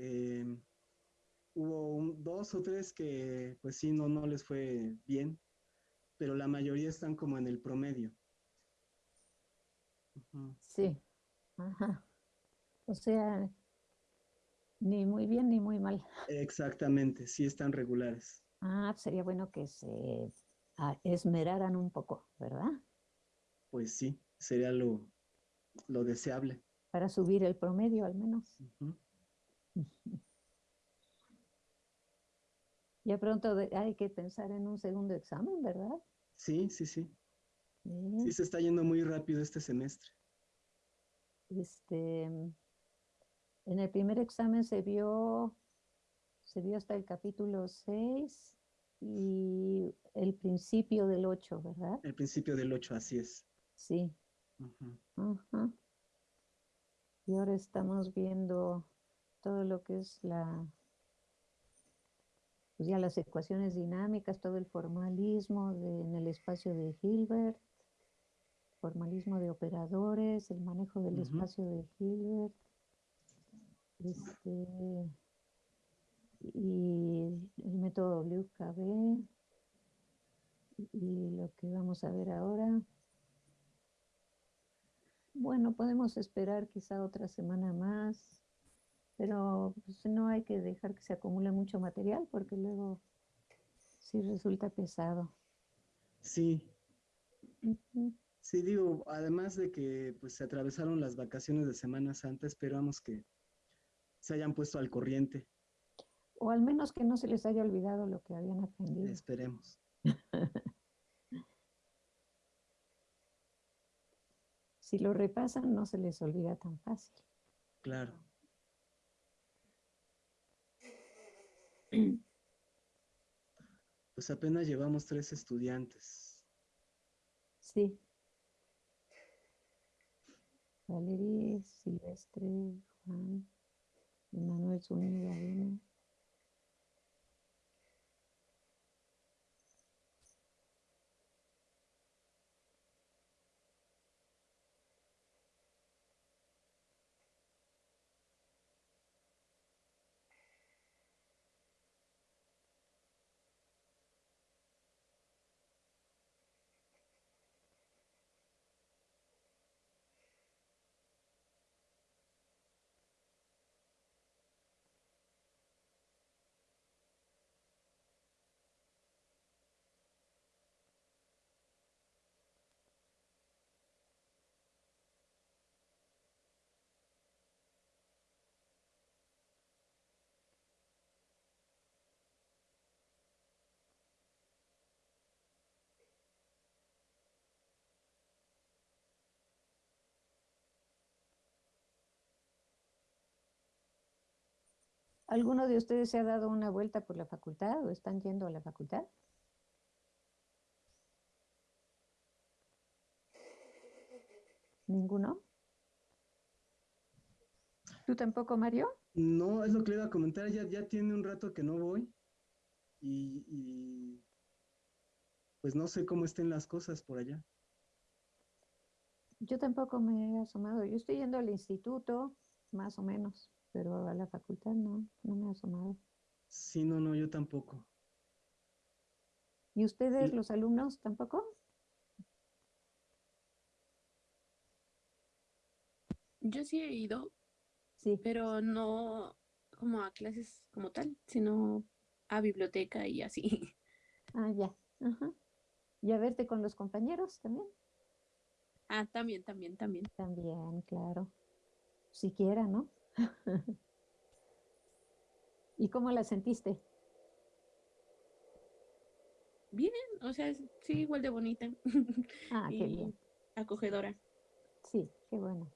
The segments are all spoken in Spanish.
Eh, hubo dos o tres que pues sí, no, no les fue bien, pero la mayoría están como en el promedio. Sí, ajá. O sea, ni muy bien ni muy mal. Exactamente, sí están regulares. Ah, sería bueno que se esmeraran un poco, ¿verdad? Pues sí, sería lo, lo deseable. Para subir el promedio al menos. Ya pronto hay que pensar en un segundo examen, ¿verdad? Sí, sí, sí. Sí, se está yendo muy rápido este semestre. Este, en el primer examen se vio, se vio hasta el capítulo 6 y el principio del 8, ¿verdad? El principio del 8, así es. Sí. Y ahora estamos viendo todo lo que es la, pues ya las ecuaciones dinámicas, todo el formalismo en el espacio de Hilbert, formalismo de operadores, el manejo del espacio de Hilbert, este, y el método WKB, y lo que vamos a ver ahora. Bueno, podemos esperar quizá otra semana más, pero pues, no hay que dejar que se acumule mucho material porque luego sí resulta pesado. Sí. Sí, digo, además de que pues se atravesaron las vacaciones de Semana Santa, esperamos que se hayan puesto al corriente. O al menos que no se les haya olvidado lo que habían aprendido. Esperemos. si lo repasan, no se les olvida tan fácil. Claro. Pues apenas llevamos tres estudiantes. Sí. Valerie, Silvestre, Juan, Manuel Zúñiga, Dina. ¿Alguno de ustedes se ha dado una vuelta por la facultad o están yendo a la facultad? ¿Ninguno? ¿Tú tampoco, Mario? No, es lo que le iba a comentar, ya, ya tiene un rato que no voy y, y pues no sé cómo estén las cosas por allá. Yo tampoco me he asomado, yo estoy yendo al instituto, más o menos pero a la facultad no, no me ha asomado. Sí, no, no, yo tampoco. ¿Y ustedes, los alumnos, tampoco? Yo sí he ido, sí. pero no como a clases como tal, sino a biblioteca y así. Ah, ya. ¿Y a verte con los compañeros también? Ah, también, también, también. También, claro. Siquiera, ¿no? ¿Y cómo la sentiste? Bien, o sea, sí, igual de bonita. Ah, qué bien. Acogedora. Sí, qué bueno,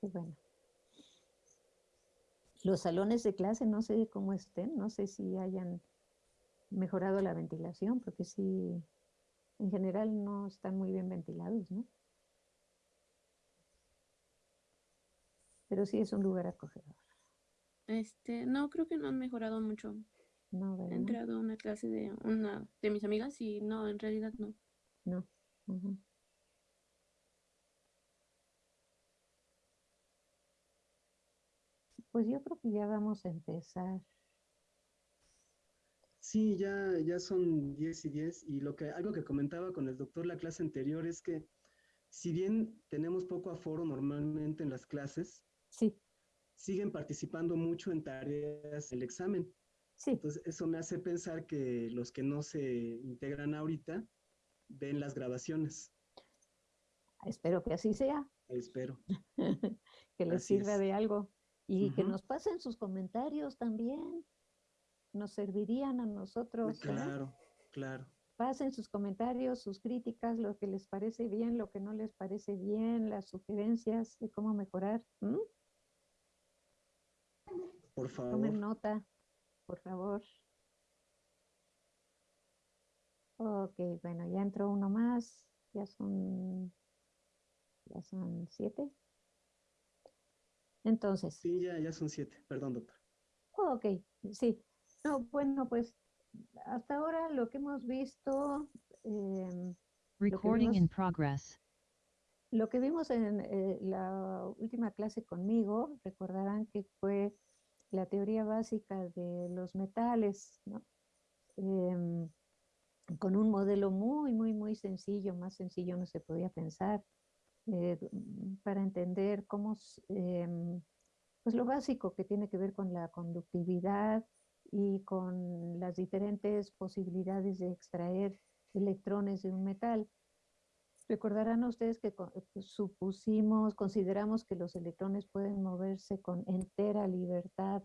qué bueno. Los salones de clase, no sé cómo estén, no sé si hayan mejorado la ventilación, porque sí, en general no están muy bien ventilados, ¿no? Pero sí es un lugar acogedor. Este, no, creo que no han mejorado mucho. No, He entrado a una clase de una de mis amigas y no, en realidad no. No. pues yo creo que ya vamos a empezar. Sí, ya, ya son 10 y 10 y lo que, algo que comentaba con el doctor la clase anterior es que si bien tenemos poco aforo normalmente en las clases, sí. siguen participando mucho en tareas del examen. Sí. Entonces, eso me hace pensar que los que no se integran ahorita ven las grabaciones. Espero que así sea. Espero. que les sirva de algo. Y que nos pasen sus comentarios también. Nos servirían a nosotros. Claro, claro. Pasen sus comentarios, sus críticas, lo que les parece bien, lo que no les parece bien, las sugerencias de cómo mejorar. Por favor. Tomen nota, por favor. Ok, bueno, ya entró uno más. Ya son, ya son siete. Entonces. Sí, ya, ya son siete. Perdón, doctor. ok, sí. No, bueno, pues hasta ahora lo que hemos visto. Em, Recording in progress. Lo que vimos en eh, la última clase conmigo, recordarán que fue la teoría básica de los metales. Em, con un modelo muy, muy, muy sencillo, más sencillo no se podía pensar, eh, para entender cómo, em, pues lo básico que tiene que ver con la conductividad y con las diferentes posibilidades de extraer electrones de un metal. Recordarán ustedes que supusimos, consideramos que los electrones pueden moverse con entera libertad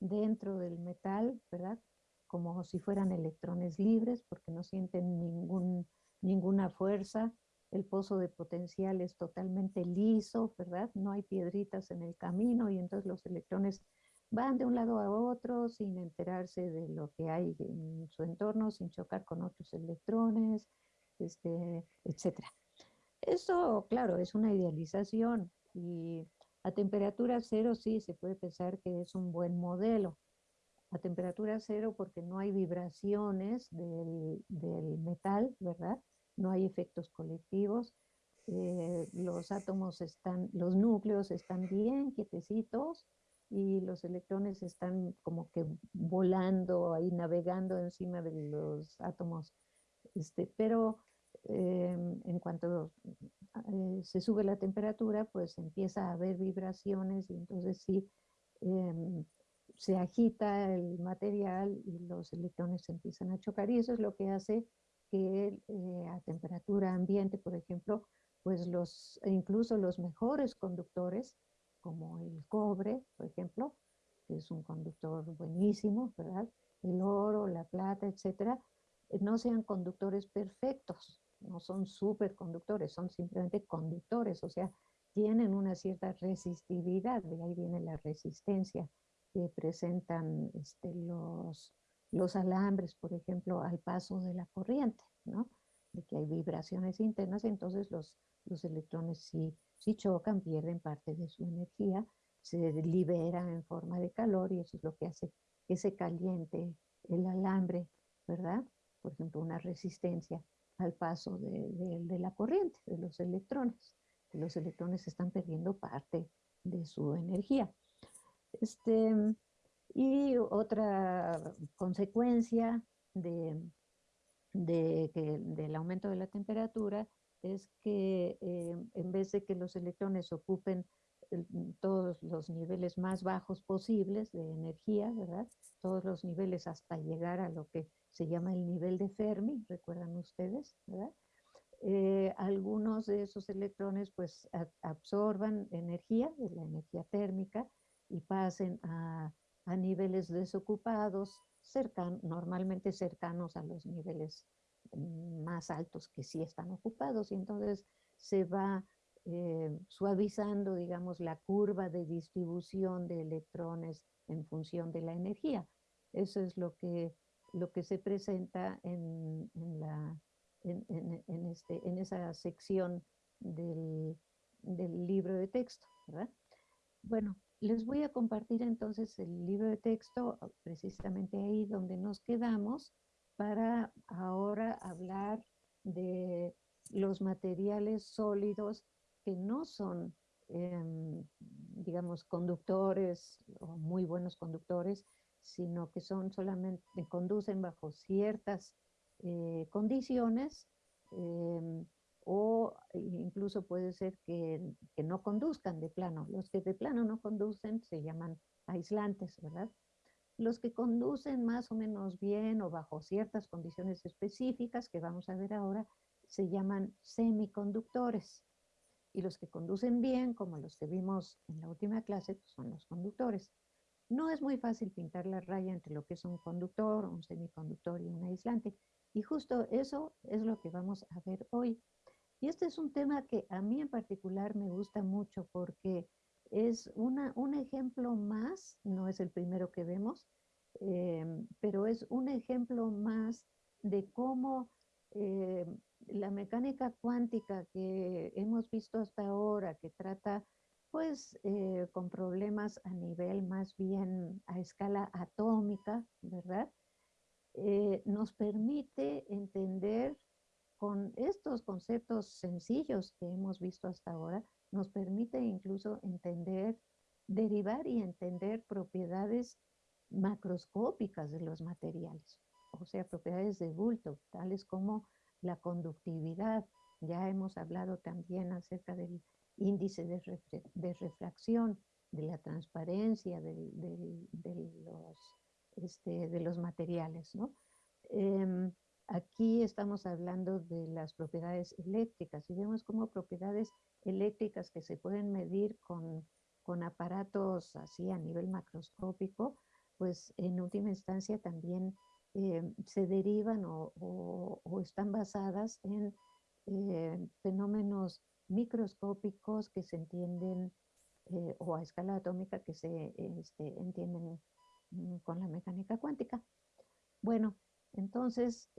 dentro del metal, ¿verdad? como si fueran electrones libres porque no sienten ningún, ninguna fuerza. El pozo de potencial es totalmente liso, ¿verdad? No hay piedritas en el camino y entonces los electrones van de un lado a otro sin enterarse de lo que hay en su entorno, sin chocar con otros electrones, este, etc. Eso, claro, es una idealización y a temperatura cero sí se puede pensar que es un buen modelo, a temperatura cero porque no hay vibraciones del, metal, ¿verdad? No hay efectos colectivos. Eh, los átomos están, los núcleos están bien quietecitos y los electrones están como que volando ahí, navegando encima de los átomos. Este, pero em, en cuanto eh, se sube la temperatura, pues empieza a haber vibraciones y entonces sí, em, se agita el material y los electrones empiezan a chocar y eso es lo que hace que eh, a temperatura ambiente, por ejemplo, pues los, incluso los mejores conductores, como el cobre, por ejemplo, que es un conductor buenísimo, ¿verdad? El oro, la plata, etcétera, eh, no sean conductores perfectos, no son superconductores, son simplemente conductores, o sea, tienen una cierta resistividad, de ahí viene la resistencia que presentan este, los, los alambres, por ejemplo, al paso de la corriente, ¿no? De que hay vibraciones internas, entonces los, los electrones si, si chocan, pierden parte de su energía, se liberan en forma de calor y eso es lo que hace que se caliente el alambre, ¿verdad? Por ejemplo, una resistencia al paso de, de, de la corriente, de los electrones. Los electrones están perdiendo parte de su energía. Este, y otra consecuencia de, que, del aumento de la temperatura es que eh, en vez de que los electrones ocupen todos los niveles más bajos posibles de energía, ¿verdad? Todos los niveles hasta llegar a lo que se llama el nivel de Fermi, recuerdan ustedes, ¿verdad? Eh, algunos de esos electrones pues absorban energía, la energía térmica, y pasen a, niveles desocupados, cercan, normalmente cercanos a los niveles mm, más altos que sí están ocupados y entonces se va eh, suavizando, digamos, la curva de distribución de electrones en función de la energía. Eso es lo que, lo que se presenta en, la, en, este, en esa sección del, del libro de texto, ¿verdad? Bueno, les voy a compartir entonces el libro de texto ah, precisamente ahí donde nos quedamos para ahora hablar de los materiales sólidos que no son em, digamos, conductores o muy buenos conductores, sino que son solamente, conducen bajo ciertas eh, condiciones em, o incluso puede ser que, que, no conduzcan de plano. Los que de plano no conducen se llaman aislantes, ¿verdad? Los que conducen más o menos bien o bajo ciertas condiciones específicas que vamos a ver ahora se llaman semiconductores. Y los que conducen bien, como los que vimos en la última clase, pues, son los conductores. No es muy fácil pintar la raya entre lo que es un conductor, un semiconductor y un aislante. Y justo eso es lo que vamos a ver hoy. Y este es un tema que a mí en particular me gusta mucho porque es una, un ejemplo más, no es el primero que vemos, em, pero es un ejemplo más de cómo eh, la mecánica cuántica que hemos visto hasta ahora, que trata pues eh, con problemas a nivel más bien a escala atómica, ¿verdad? Eh, nos permite entender con estos conceptos sencillos que hemos visto hasta ahora, nos permite incluso entender, derivar y entender propiedades macroscópicas de los materiales, o sea, propiedades de bulto, tales como la conductividad. Ya hemos hablado también acerca del índice de, refracción, de la transparencia de, los, este, de los materiales. ¿no? Em, aquí estamos hablando de las propiedades eléctricas y vemos como propiedades eléctricas que se pueden medir con, con aparatos así a nivel macroscópico, pues en última instancia también eh, se derivan o, están basadas en eh, fenómenos microscópicos que se entienden eh, o a escala atómica que se este, entienden mm, con la mecánica cuántica. Bueno, entonces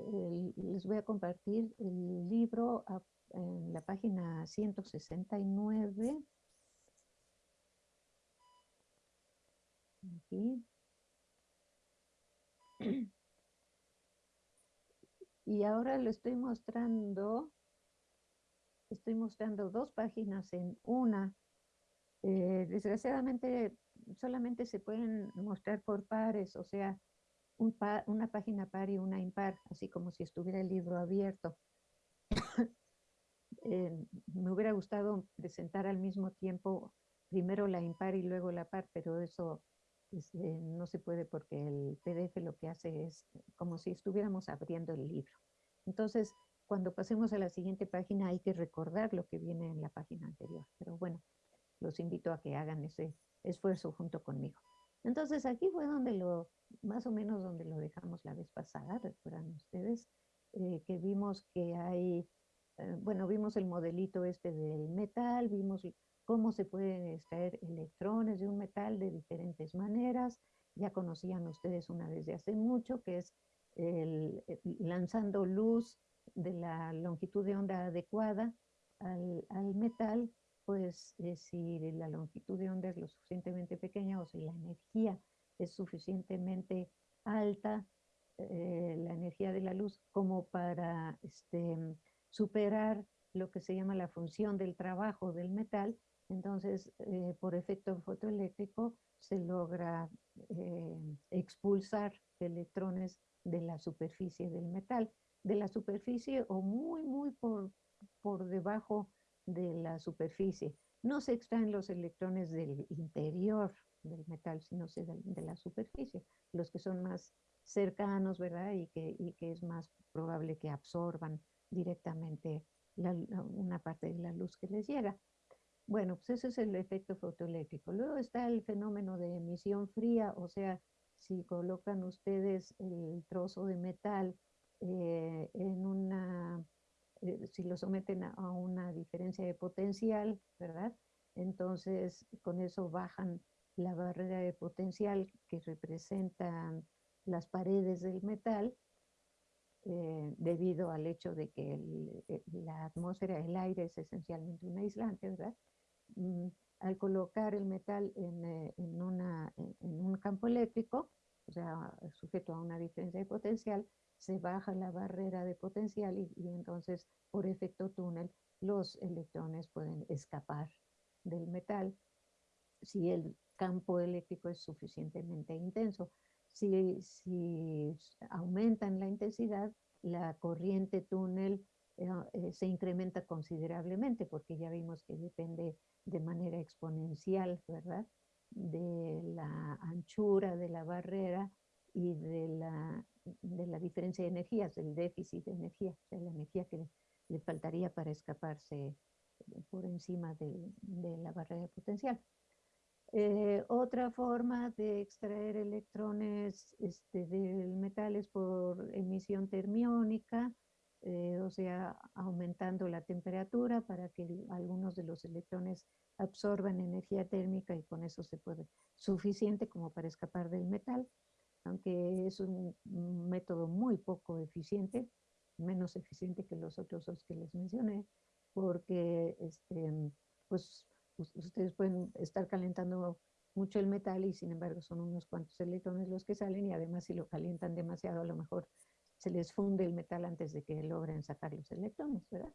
les voy a compartir el libro en la página 169. Aquí. Y ahora lo estoy mostrando, estoy mostrando dos páginas en una. Eh, desgraciadamente solamente se pueden mostrar por pares, o sea, una página par y una impar, así como si estuviera el libro abierto. Eh, me hubiera gustado presentar al mismo tiempo primero la impar y luego la par, pero eso este, no se puede porque el PDF lo que hace es como si estuviéramos abriendo el libro. Entonces, cuando pasemos a la siguiente página hay que recordar lo que viene en la página anterior. Pero bueno, los invito a que hagan ese esfuerzo junto conmigo. Entonces, aquí fue donde lo, más o menos donde lo dejamos la vez pasada, recuerdan ustedes, eh, que vimos que hay, eh, bueno, vimos el modelito este del metal, vimos cómo se pueden extraer electrones de un metal de diferentes maneras. Ya conocían ustedes una desde hace mucho, que es el, lanzando luz de la longitud de onda adecuada al, al metal, pues eh, si la longitud de onda es lo suficientemente pequeña o si la energía es suficientemente alta, eh, la energía de la luz, como para este, superar lo que se llama la función del trabajo del metal, entonces, eh, por efecto fotoeléctrico, se logra expulsar electrones de la superficie del metal, de la superficie o muy, muy por, por debajo de la superficie. No se extraen los electrones del interior del metal, sino de, la superficie, los que son más cercanos, ¿verdad? Y que, y que es más probable que absorban directamente una parte de la luz que les llega. Bueno, pues ese es el efecto fotoeléctrico. Luego está el fenómeno de emisión fría, o sea, si colocan ustedes el trozo de metal eh, en una, eh, si lo someten a, una diferencia de potencial, ¿verdad? Entonces, con eso bajan la barrera de potencial que representan las paredes del metal, eh, debido al hecho de que la atmósfera, el aire es esencialmente un aislante, ¿verdad? Mm, al colocar el metal en, eh, en, una, en, un campo eléctrico, o sea, sujeto a una diferencia de potencial, se baja la barrera de potencial y, entonces por efecto túnel los electrones pueden escapar del metal si el campo eléctrico es suficientemente intenso. Si, si aumentan la intensidad, la corriente túnel eh, eh, se incrementa considerablemente porque ya vimos que depende de manera exponencial, ¿verdad? De la anchura de la barrera y de la, de la diferencia de energías, del déficit de energía, la energía que le faltaría para escaparse por encima de, de la barrera potencial. Eh, otra forma de extraer electrones este, del metal es por emisión termiónica, eh, o sea, aumentando la temperatura para que algunos de los electrones absorban energía térmica y con eso se puede, suficiente como para escapar del metal, aunque es un método muy poco eficiente, menos eficiente que los otros dos que les mencioné, porque este, pues ustedes pueden estar calentando mucho el metal y sin embargo son unos cuantos electrones los que salen y además si lo calientan demasiado a lo mejor se les funde el metal antes de que logren sacar los electrones, ¿verdad?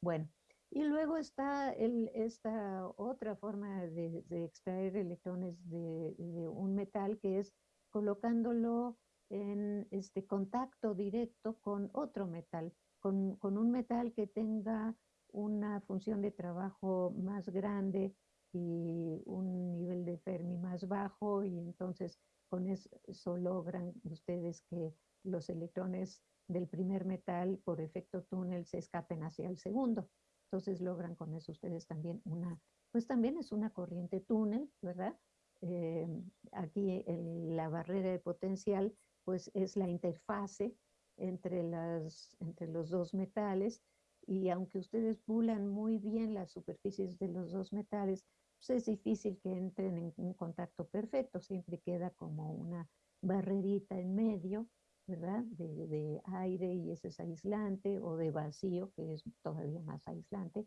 Bueno, y luego está esta otra forma de, extraer electrones de, un metal que es colocándolo en este contacto directo con otro metal, con, con un metal que tenga una función de trabajo más grande y un nivel de Fermi más bajo y entonces con eso logran ustedes que los electrones del primer metal por efecto túnel se escapen hacia el segundo. Entonces logran con eso ustedes también una, pues también es una corriente túnel, ¿verdad? Eh, aquí la barrera de potencial pues es la interfase entre, las, entre los dos metales y aunque ustedes pulan muy bien las superficies de los dos metales, pues es difícil que entren en un contacto perfecto, siempre queda como una barrerita en medio, ¿verdad? De, de, aire y ese es aislante, o de vacío, que es todavía más aislante,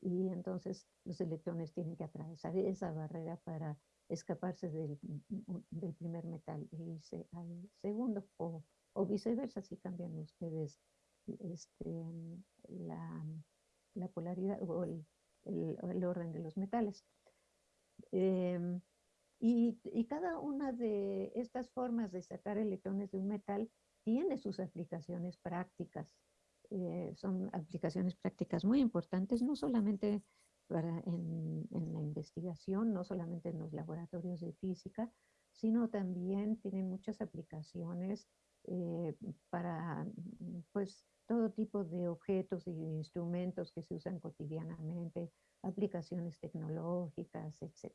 y entonces los electrones tienen que atravesar esa barrera para escaparse del, del primer metal e irse al segundo, o, viceversa, si cambian ustedes este, la, la, polaridad o el, orden de los metales. Em, y, y, cada una de estas formas de sacar electrones de un metal tiene sus aplicaciones prácticas. Eh, son aplicaciones prácticas muy importantes, no solamente para en, la investigación, no solamente en los laboratorios de física, sino también tienen muchas aplicaciones eh, para pues, todo tipo de objetos y instrumentos que se usan cotidianamente, aplicaciones tecnológicas, etc.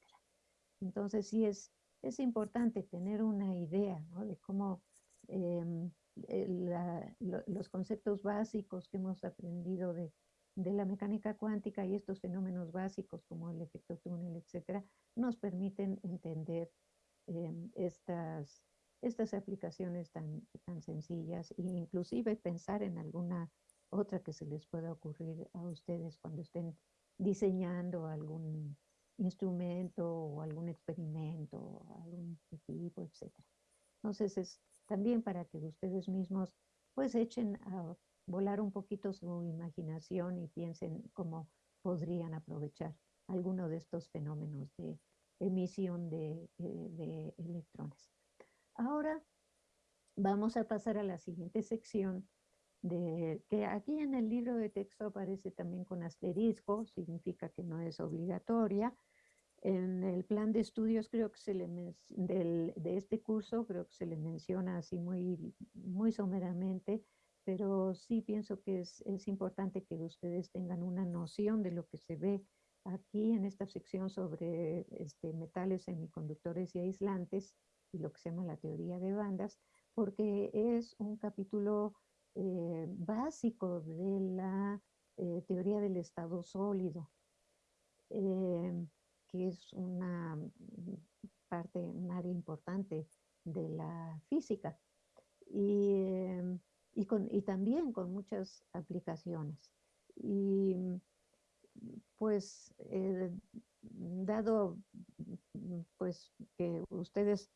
Entonces sí es, es importante tener una idea de cómo em, los conceptos básicos que hemos aprendido de, de, la mecánica cuántica y estos fenómenos básicos como el efecto túnel, etcétera, nos permiten entender em, estas estas aplicaciones tan, tan sencillas e inclusive pensar en alguna otra que se les pueda ocurrir a ustedes cuando estén diseñando algún instrumento o algún experimento, algún equipo, etc. Entonces es también para que ustedes mismos pues echen a volar un poquito su imaginación y piensen cómo podrían aprovechar alguno de estos fenómenos de emisión de, eh, de electrones. Ahora vamos a pasar a la siguiente sección, de, que aquí en el libro de texto aparece también con asterisco, significa que no es obligatoria. En el plan de estudios creo que se le del, de este curso creo que se le menciona así muy, muy someramente, pero sí pienso que es, es importante que ustedes tengan una noción de lo que se ve aquí en esta sección sobre este, metales semiconductores y aislantes y lo que se llama la teoría de bandas, porque es un capítulo eh, básico de la eh, teoría del estado sólido, eh, que es una parte, un área importante de la física. Y, y, con, y también con muchas aplicaciones. Y pues dado pues que ustedes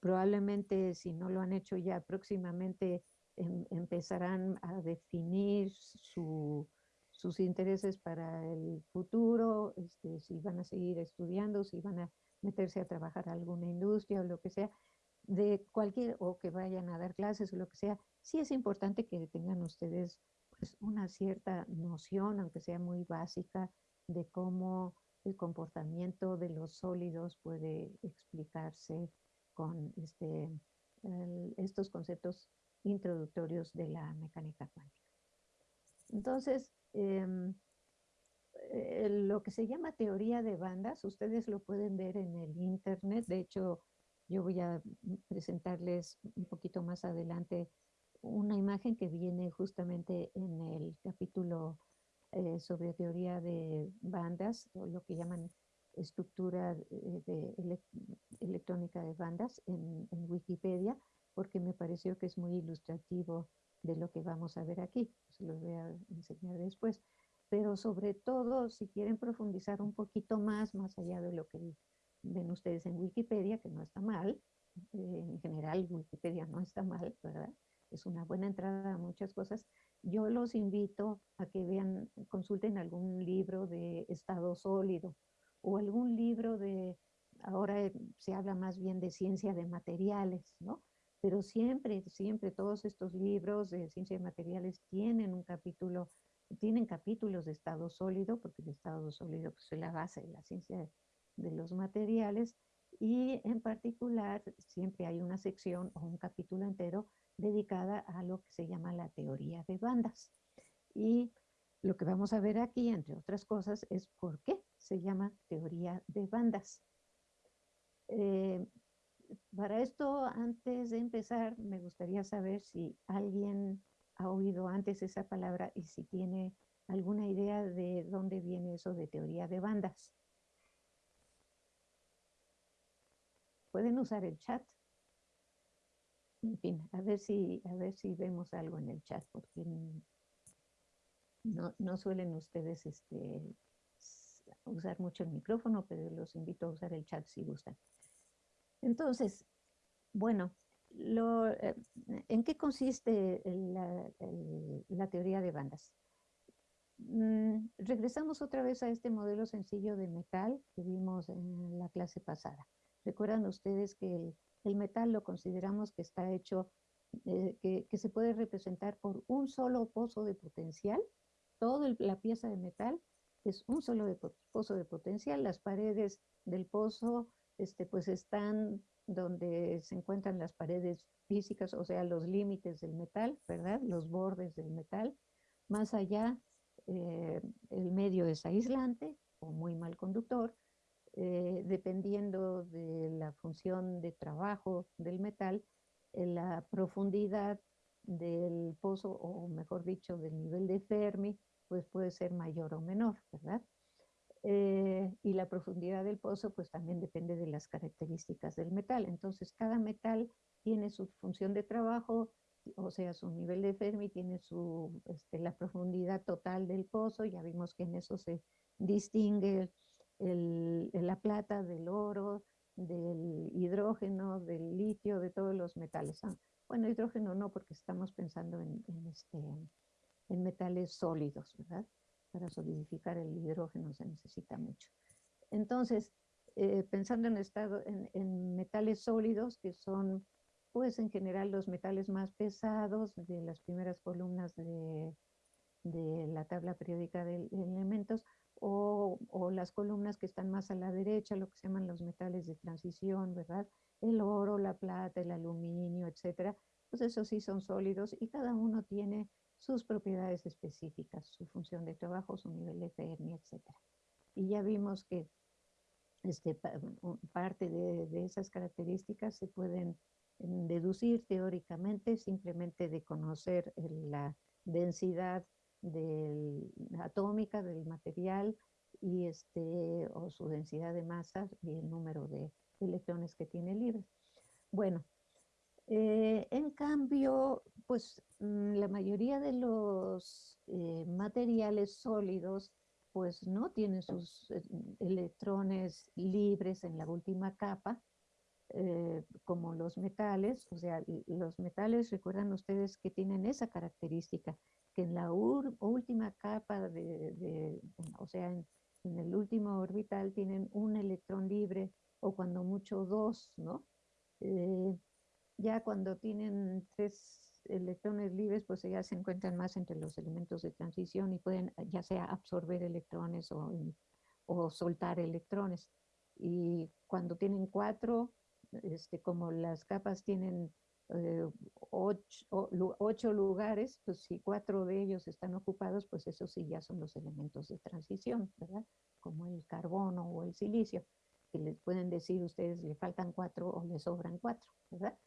probablemente si no lo han hecho ya próximamente em, empezarán a definir su, sus intereses para el futuro, este, si van a seguir estudiando, si van a meterse a trabajar a alguna industria o lo que sea, de cualquier, o que vayan a dar clases o lo que sea, sí es importante que tengan ustedes pues, una cierta noción, aunque sea muy básica, de cómo el comportamiento de los sólidos puede explicarse con este, estos conceptos introductorios de la mecánica cuántica. Entonces, em, eh, lo que se llama teoría de bandas, ustedes lo pueden ver en el internet. De hecho, yo voy a presentarles un poquito más adelante una imagen que viene justamente en el capítulo eh, sobre teoría de bandas, o lo que llaman estructura de, electrónica de bandas en, Wikipedia, porque me pareció que es muy ilustrativo de lo que vamos a ver aquí. Se los voy a enseñar después. Pero sobre todo, si quieren profundizar un poquito más, más allá de lo que ven ustedes en Wikipedia, que no está mal, eh, en general Wikipedia no está mal, ¿verdad? Es una buena entrada a muchas cosas. Yo los invito a que vean, consulten algún libro de estado sólido o algún libro de, ahora se habla más bien de ciencia de materiales, ¿no? Pero siempre, siempre todos estos libros de ciencia de materiales tienen un capítulo, tienen capítulos de estado sólido, porque el estado sólido pues, es la base de la ciencia de los materiales, y en particular siempre hay una sección o un capítulo entero dedicada a lo que se llama la teoría de bandas. Y lo que vamos a ver aquí, entre otras cosas, es por qué se llama teoría de bandas. Eh, para esto, antes de empezar, me gustaría saber si alguien ha oído antes esa palabra y si tiene alguna idea de dónde viene eso de teoría de bandas. Pueden usar el chat. En fin, a ver si, a ver si vemos algo en el chat, porque no, no suelen ustedes este, usar mucho el micrófono, pero los invito a usar el chat si gustan. Entonces, bueno, eh, ¿en qué consiste la, teoría de bandas? Mm, regresamos otra vez a este modelo sencillo de metal que vimos en la clase pasada. Recuerdan ustedes que el, metal lo consideramos que está hecho, eh, que, se puede representar por un solo pozo de potencial. Toda la pieza de metal es un solo pozo de potencial. Las paredes del pozo este, pues están donde se encuentran las paredes físicas, o sea, los límites del metal, ¿verdad? Los bordes del metal. Más allá, eh, el medio es aislante o muy mal conductor, eh, dependiendo de la función de trabajo del metal, eh, la profundidad del pozo, o mejor dicho, del nivel de Fermi, pues puede ser mayor o menor, ¿verdad? Eh, y la profundidad del pozo pues también depende de las características del metal. Entonces cada metal tiene su función de trabajo, o sea, su nivel de Fermi tiene su, este, la profundidad total del pozo, ya vimos que en eso se distingue el, la plata del oro, del hidrógeno, del litio, de todos los metales. Bueno, hidrógeno no, porque estamos pensando en, en este, en metales sólidos, ¿verdad? Para solidificar el hidrógeno se necesita mucho. Entonces, eh, pensando en, estado, en, metales sólidos, que son, pues en general, los metales más pesados de las primeras columnas de, de la tabla periódica de elementos, o, las columnas que están más a la derecha, lo que se llaman los metales de transición, ¿verdad? El oro, la plata, el aluminio, etcétera. Pues esos sí son sólidos y cada uno tiene sus propiedades específicas, su función de trabajo, su nivel de Fermi, etc. Y ya vimos que este, parte de, esas características se pueden mm, deducir teóricamente simplemente de conocer la densidad atómica del material y este, o su densidad de masa y el número de electrones que tiene libre. Bueno, eh, en cambio, pues mm, la mayoría de los eh, materiales sólidos pues no tienen sus eh, electrones libres en la última capa como los metales, o sea, los metales, recuerdan ustedes que tienen esa característica, que en la última capa de, o sea, en, el último orbital tienen un electrón libre o cuando mucho dos, ¿no? Eh, ya cuando tienen tres electrones libres, pues ya se encuentran más entre los elementos de transición y pueden ya sea absorber electrones o, o soltar electrones. Y cuando tienen cuatro, este, como las capas tienen eh, ocho, lugares, pues si cuatro de ellos están ocupados, pues esos sí ya son los elementos de transición, ¿verdad? Como el carbono o el silicio, que les pueden decir ustedes le faltan cuatro o le sobran cuatro, ¿verdad?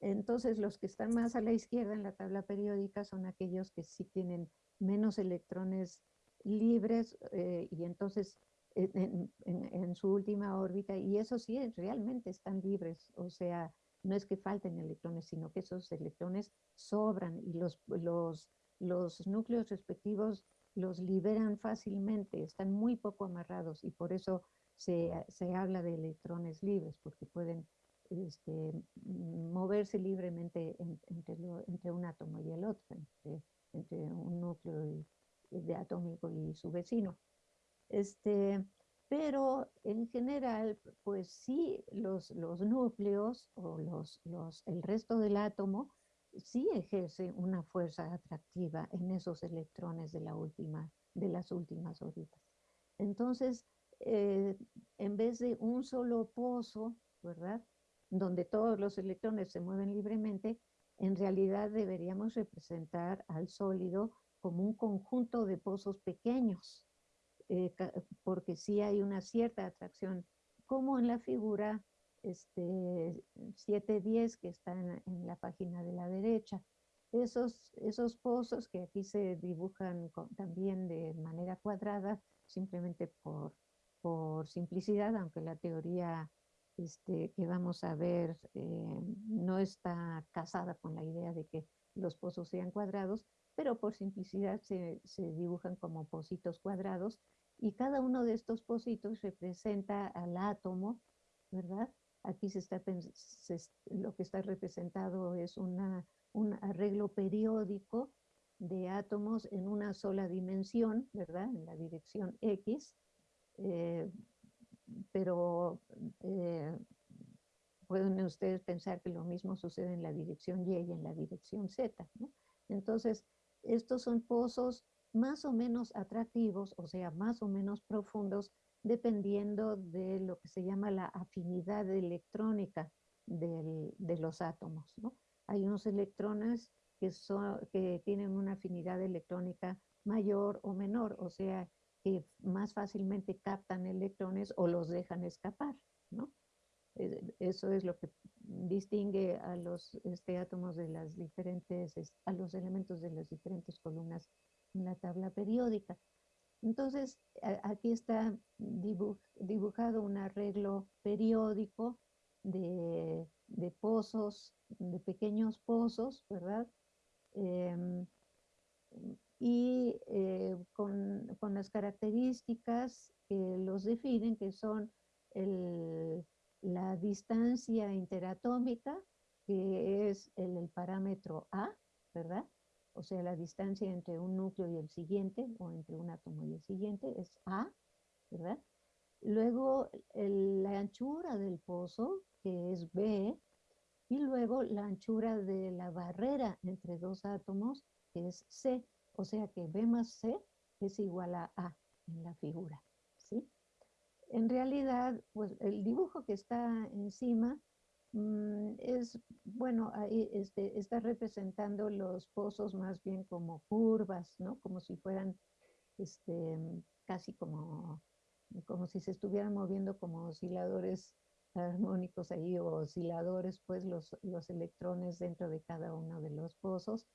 Entonces los que están más a la izquierda en la tabla periódica son aquellos que sí tienen menos electrones libres eh, y entonces en, su última órbita, y eso sí, realmente están libres, o sea, no es que falten electrones, sino que esos electrones sobran y los, los, los núcleos respectivos los liberan fácilmente, están muy poco amarrados y por eso se, se habla de electrones libres, porque pueden este, moverse libremente entre, entre, un átomo y el otro, entre, entre un núcleo de atómico y su vecino. Este, pero en general, pues sí, los, los núcleos o los, los, el resto del átomo sí ejerce una fuerza atractiva en esos electrones de, la última, de las últimas órbitas. Entonces, eh, en vez de un solo pozo, ¿verdad? Donde todos los electrones se mueven libremente, en realidad deberíamos representar al sólido como un conjunto de pozos pequeños, eh, porque sí hay una cierta atracción, como en la figura este, 710 que está en, la página de la derecha. Esos, esos pozos que aquí se dibujan también de manera cuadrada, simplemente por, por simplicidad, aunque la teoría este, que vamos a ver eh, no está casada con la idea de que los pozos sean cuadrados, pero por simplicidad se, se dibujan como pocitos cuadrados y cada uno de estos pocitos representa al átomo, ¿verdad? Aquí se está, lo que está representado es un arreglo periódico de átomos en una sola dimensión, ¿verdad? En la dirección X, eh, pero eh, pueden ustedes pensar que lo mismo sucede en la dirección Y y en la dirección Z, ¿no? Entonces, estos son pozos más o menos atractivos, o sea, más o menos profundos, dependiendo de lo que se llama la afinidad electrónica de los átomos. Hay unos electrones que, son, que tienen una afinidad electrónica mayor o menor, o sea, que más fácilmente captan electrones o los dejan escapar. Eso es lo que distingue a los este, átomos de las diferentes, a los elementos de las diferentes columnas en la tabla periódica. Entonces, aquí está dibujado un arreglo periódico de, pozos, de pequeños pozos, ¿verdad? Em, y eh, con, las características que los definen, que son la distancia interatómica, que es el parámetro A, ¿verdad? O sea, la distancia entre un núcleo y el siguiente, o entre un átomo y el siguiente, es A, ¿verdad? Luego la anchura del pozo, que es B, y luego la anchura de la barrera entre dos átomos, que es C, o sea que B más C es igual a A en la figura, ¿sí? En realidad, pues el dibujo que está encima es, bueno, este, está representando los pozos más bien como curvas, ¿no? Como si fueran este, casi como, como si se estuvieran moviendo como osciladores armónicos ahí o osciladores, pues los, los electrones dentro de cada uno de los pozos.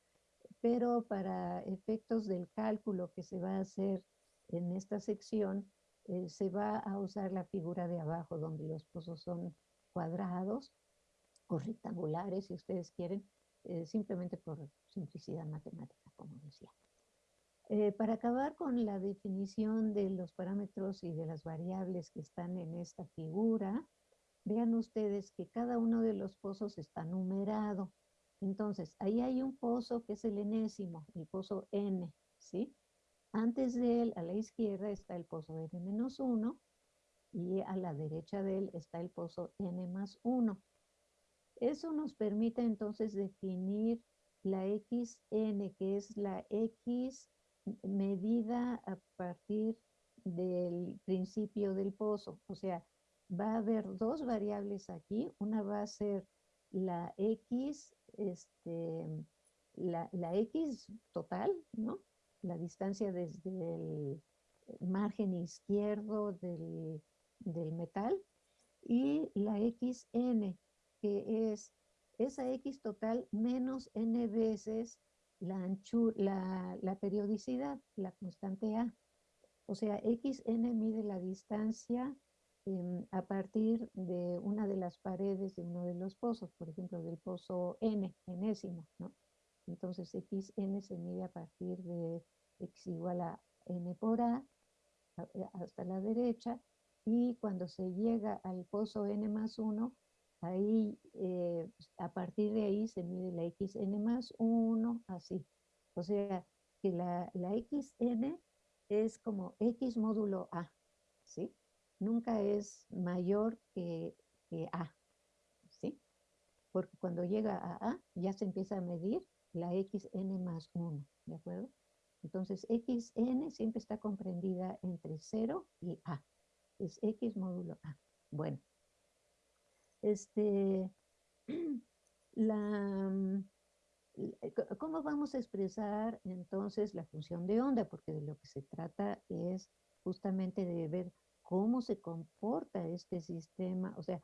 Pero para efectos del cálculo que se va a hacer en esta sección, eh, se va a usar la figura de abajo donde los pozos son cuadrados o rectangulares, si ustedes quieren, eh, simplemente por simplicidad matemática, como decía. Eh, para acabar con la definición de los parámetros y de las variables que están en esta figura, vean ustedes que cada uno de los pozos está numerado. Entonces, ahí hay un pozo que es el enésimo, el pozo N, ¿sí? Antes de él, a la izquierda, está el pozo N-1 y a la derecha de él está el pozo N más 1. Eso nos permite entonces definir la XN, que es la X medida a partir del principio del pozo. O sea, va a haber dos variables aquí. Una va a ser la X, este, la, X total, ¿no? La distancia desde el margen izquierdo del, del metal y la XN, que es esa X total menos N veces la, la, la periodicidad, la constante A. O sea, XN mide la distancia em, a partir de una de las paredes de uno de los pozos, por ejemplo, del pozo N, enésimo, ¿no? Entonces, XN se mide a partir de X igual a N por A, hasta la derecha, y cuando se llega al pozo N más 1, Ahí, eh, a partir de ahí se mide la xn más 1, así. O sea, que la, la xn es como x módulo a, ¿sí? Nunca es mayor que, que a, ¿sí? Porque cuando llega a a, ya se empieza a medir la xn más 1, ¿de acuerdo? Entonces, xn siempre está comprendida entre 0 y a. Es x módulo a. Bueno, este, la, mm, eh, ¿Cómo vamos a expresar entonces la función de onda? Porque de lo que se trata es justamente de ver cómo se comporta este sistema, o sea,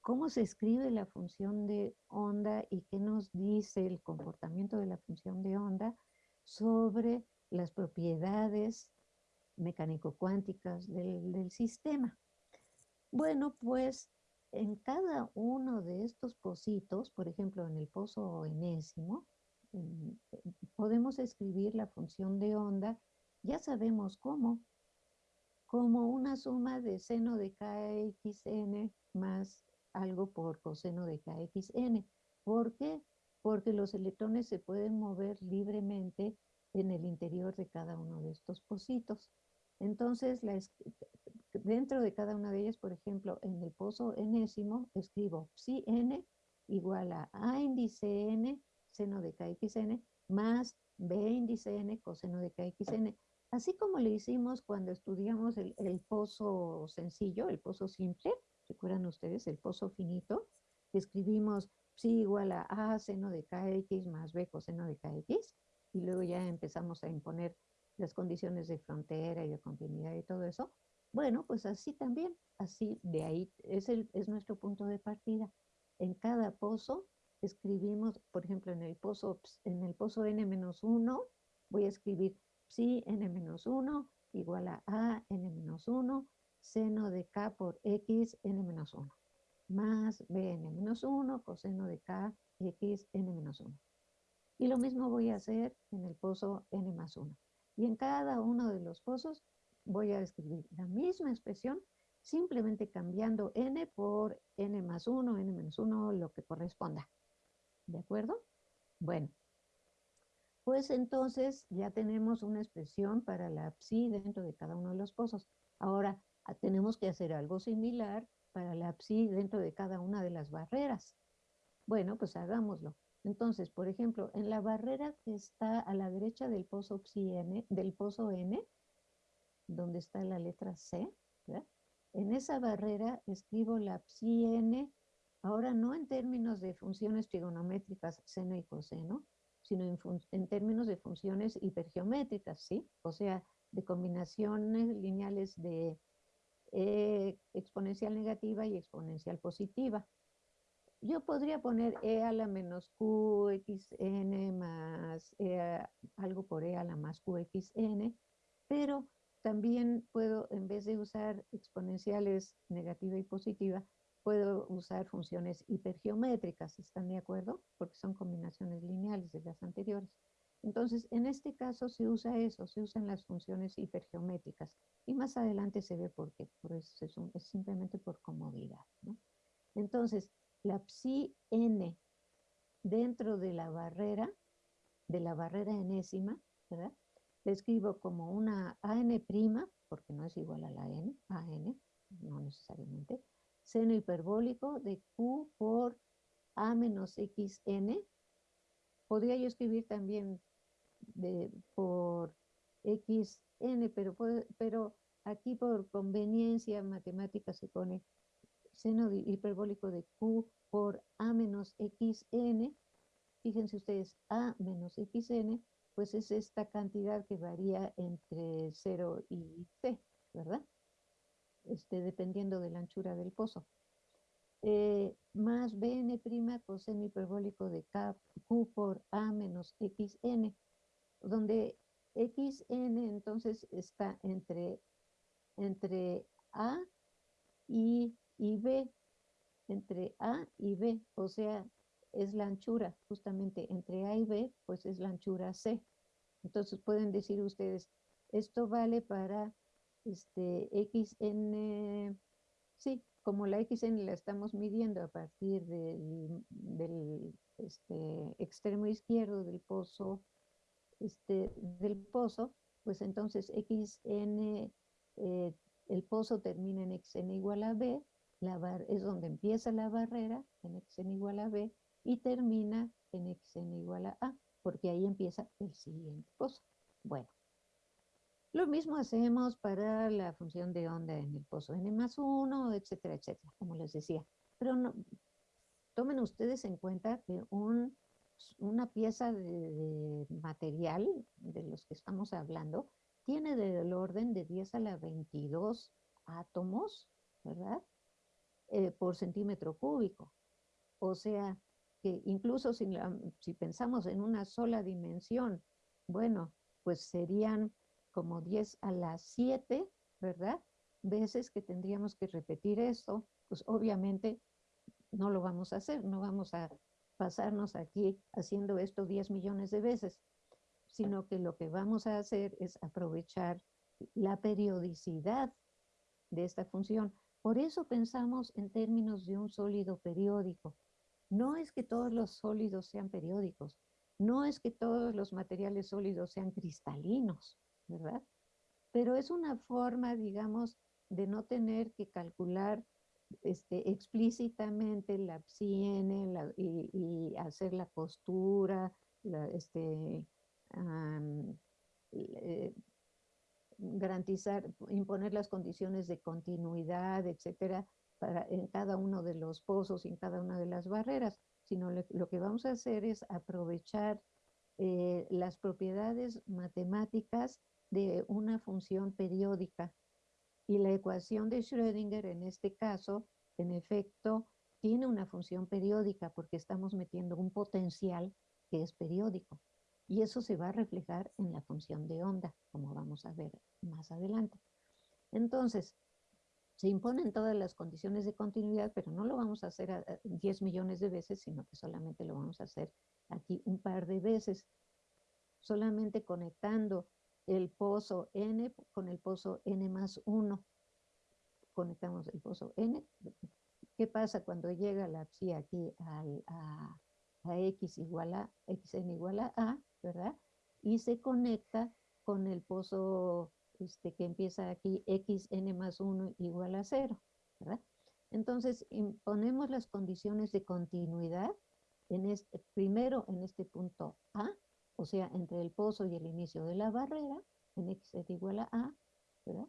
cómo se escribe la función de onda y qué nos dice el comportamiento de la función de onda sobre las propiedades mecánico-cuánticas del, del sistema. Bueno, pues en cada uno de estos pocitos, por ejemplo, en el pozo enésimo, podemos escribir la función de onda, ya sabemos cómo, como una suma de seno de kxn más algo por coseno de kxn. ¿Por qué? Porque los electrones se pueden mover libremente en el interior de cada uno de estos pocitos. Entonces, dentro de cada una de ellas, por ejemplo, en el pozo enésimo, escribo psi n igual a a índice n seno de kxn más b índice n coseno de kxn. Así como le hicimos cuando estudiamos el, pozo sencillo, el pozo simple, ¿recuerdan ustedes? El pozo finito, escribimos psi igual a a seno de kx más b coseno de kx, y luego ya empezamos a imponer las condiciones de frontera y de continuidad y todo eso, bueno, pues así también, así de ahí es, nuestro punto de partida. En cada pozo escribimos, por ejemplo, en el pozo, en el pozo n-1, voy a escribir psi n-1 igual a a n-1 seno de k por x n-1 más b n-1 coseno de k x n-1. Y lo mismo voy a hacer en el pozo n más 1. Y en cada uno de los pozos voy a escribir la misma expresión, simplemente cambiando n por n más 1, n menos 1, lo que corresponda. ¿De acuerdo? Bueno, pues entonces ya tenemos una expresión para la psi dentro de cada uno de los pozos. Ahora ah, tenemos que hacer algo similar para la psi dentro de cada una de las barreras. Bueno, pues hagámoslo. Entonces, por ejemplo, en la barrera que está a la derecha del pozo psi n, del pozo n, donde está la letra C, en esa barrera escribo la psi n, ahora no en términos de funciones trigonométricas seno y coseno, sino en, términos de funciones hipergeométricas, ¿sí? O sea, de combinaciones lineales de e exponencial negativa y exponencial positiva. Yo podría poner e a la menos qxn más e algo por e a la más qxn, pero también puedo, en vez de usar exponenciales negativa y positiva, puedo usar funciones hipergeométricas, ¿están de acuerdo? Porque son combinaciones lineales de las anteriores. Entonces, en este caso se usa eso, se usan las funciones hipergeométricas. Y más adelante se ve por qué, eso es, simplemente por comodidad. Entonces, la psi n dentro de la barrera, de la barrera enésima, ¿verdad? Escribo como una AN', porque no es igual a la N, AN, no necesariamente, seno hiperbólico de Q por A menos XN. Podría yo escribir también de, por XN, pero, pero aquí por conveniencia matemática se pone seno hiperbólico de Q por A menos XN. Fíjense ustedes, A menos XN, pues es esta cantidad que varía entre 0 y C, ¿verdad? Este, dependiendo de la anchura del pozo. Eh, más Bn' coseno hiperbólico de K, Q por A menos XN, donde XN entonces está entre, entre A y, y B, entre A y B, o sea, es la anchura, justamente entre A y B, pues es la anchura C. Entonces pueden decir ustedes, esto vale para este xn, sí, como la xn la estamos midiendo a partir del, del este, extremo izquierdo del pozo, este, del pozo, pues entonces xn, eh, el pozo termina en xn igual a b, la bar, es donde empieza la barrera, en xn igual a b, y termina en xn igual a a, porque ahí empieza el siguiente pozo. Bueno, lo mismo hacemos para la función de onda en el pozo n más 1, etcétera, etcétera, como les decía. Pero no, tomen ustedes en cuenta que un, una pieza de, material de los que estamos hablando tiene del orden de 10 a la 22 átomos, ¿verdad? Eh, por centímetro cúbico. O sea, que incluso si, si pensamos en una sola dimensión, bueno, pues serían como 10 a las 7, ¿verdad? Veces que tendríamos que repetir esto, pues obviamente no lo vamos a hacer, no vamos a pasarnos aquí haciendo esto 10 millones de veces, sino que lo que vamos a hacer es aprovechar la periodicidad de esta función. Por eso pensamos en términos de un sólido periódico. No es que todos los sólidos sean periódicos, no es que todos los materiales sólidos sean cristalinos, ¿verdad? Pero es una forma, digamos, de no tener que calcular este, explícitamente la psi y, hacer la postura, este, eh, garantizar, imponer las condiciones de continuidad, etcétera, para, en cada uno de los pozos y en cada una de las barreras, sino lo que vamos a hacer es aprovechar eh, las propiedades matemáticas de una función periódica. Y la ecuación de Schrödinger en este caso, en efecto, tiene una función periódica porque estamos metiendo un potencial que es periódico. Y eso se va a reflejar en la función de onda, como vamos a ver más adelante. Entonces, se imponen todas las condiciones de continuidad, pero no lo vamos a hacer a 10 millones de veces, sino que solamente lo vamos a hacer aquí un par de veces, solamente conectando el pozo N con el pozo N más 1. Conectamos el pozo N. ¿Qué pasa cuando llega la psi aquí a, X igual a, Xn igual a A, ¿verdad? Y se conecta con el pozo este, que empieza aquí Xn más 1 igual a 0, ¿verdad? Entonces, imponemos las condiciones de continuidad en este, primero en este punto A, o sea, entre el pozo y el inicio de la barrera, en x igual a a, ¿verdad?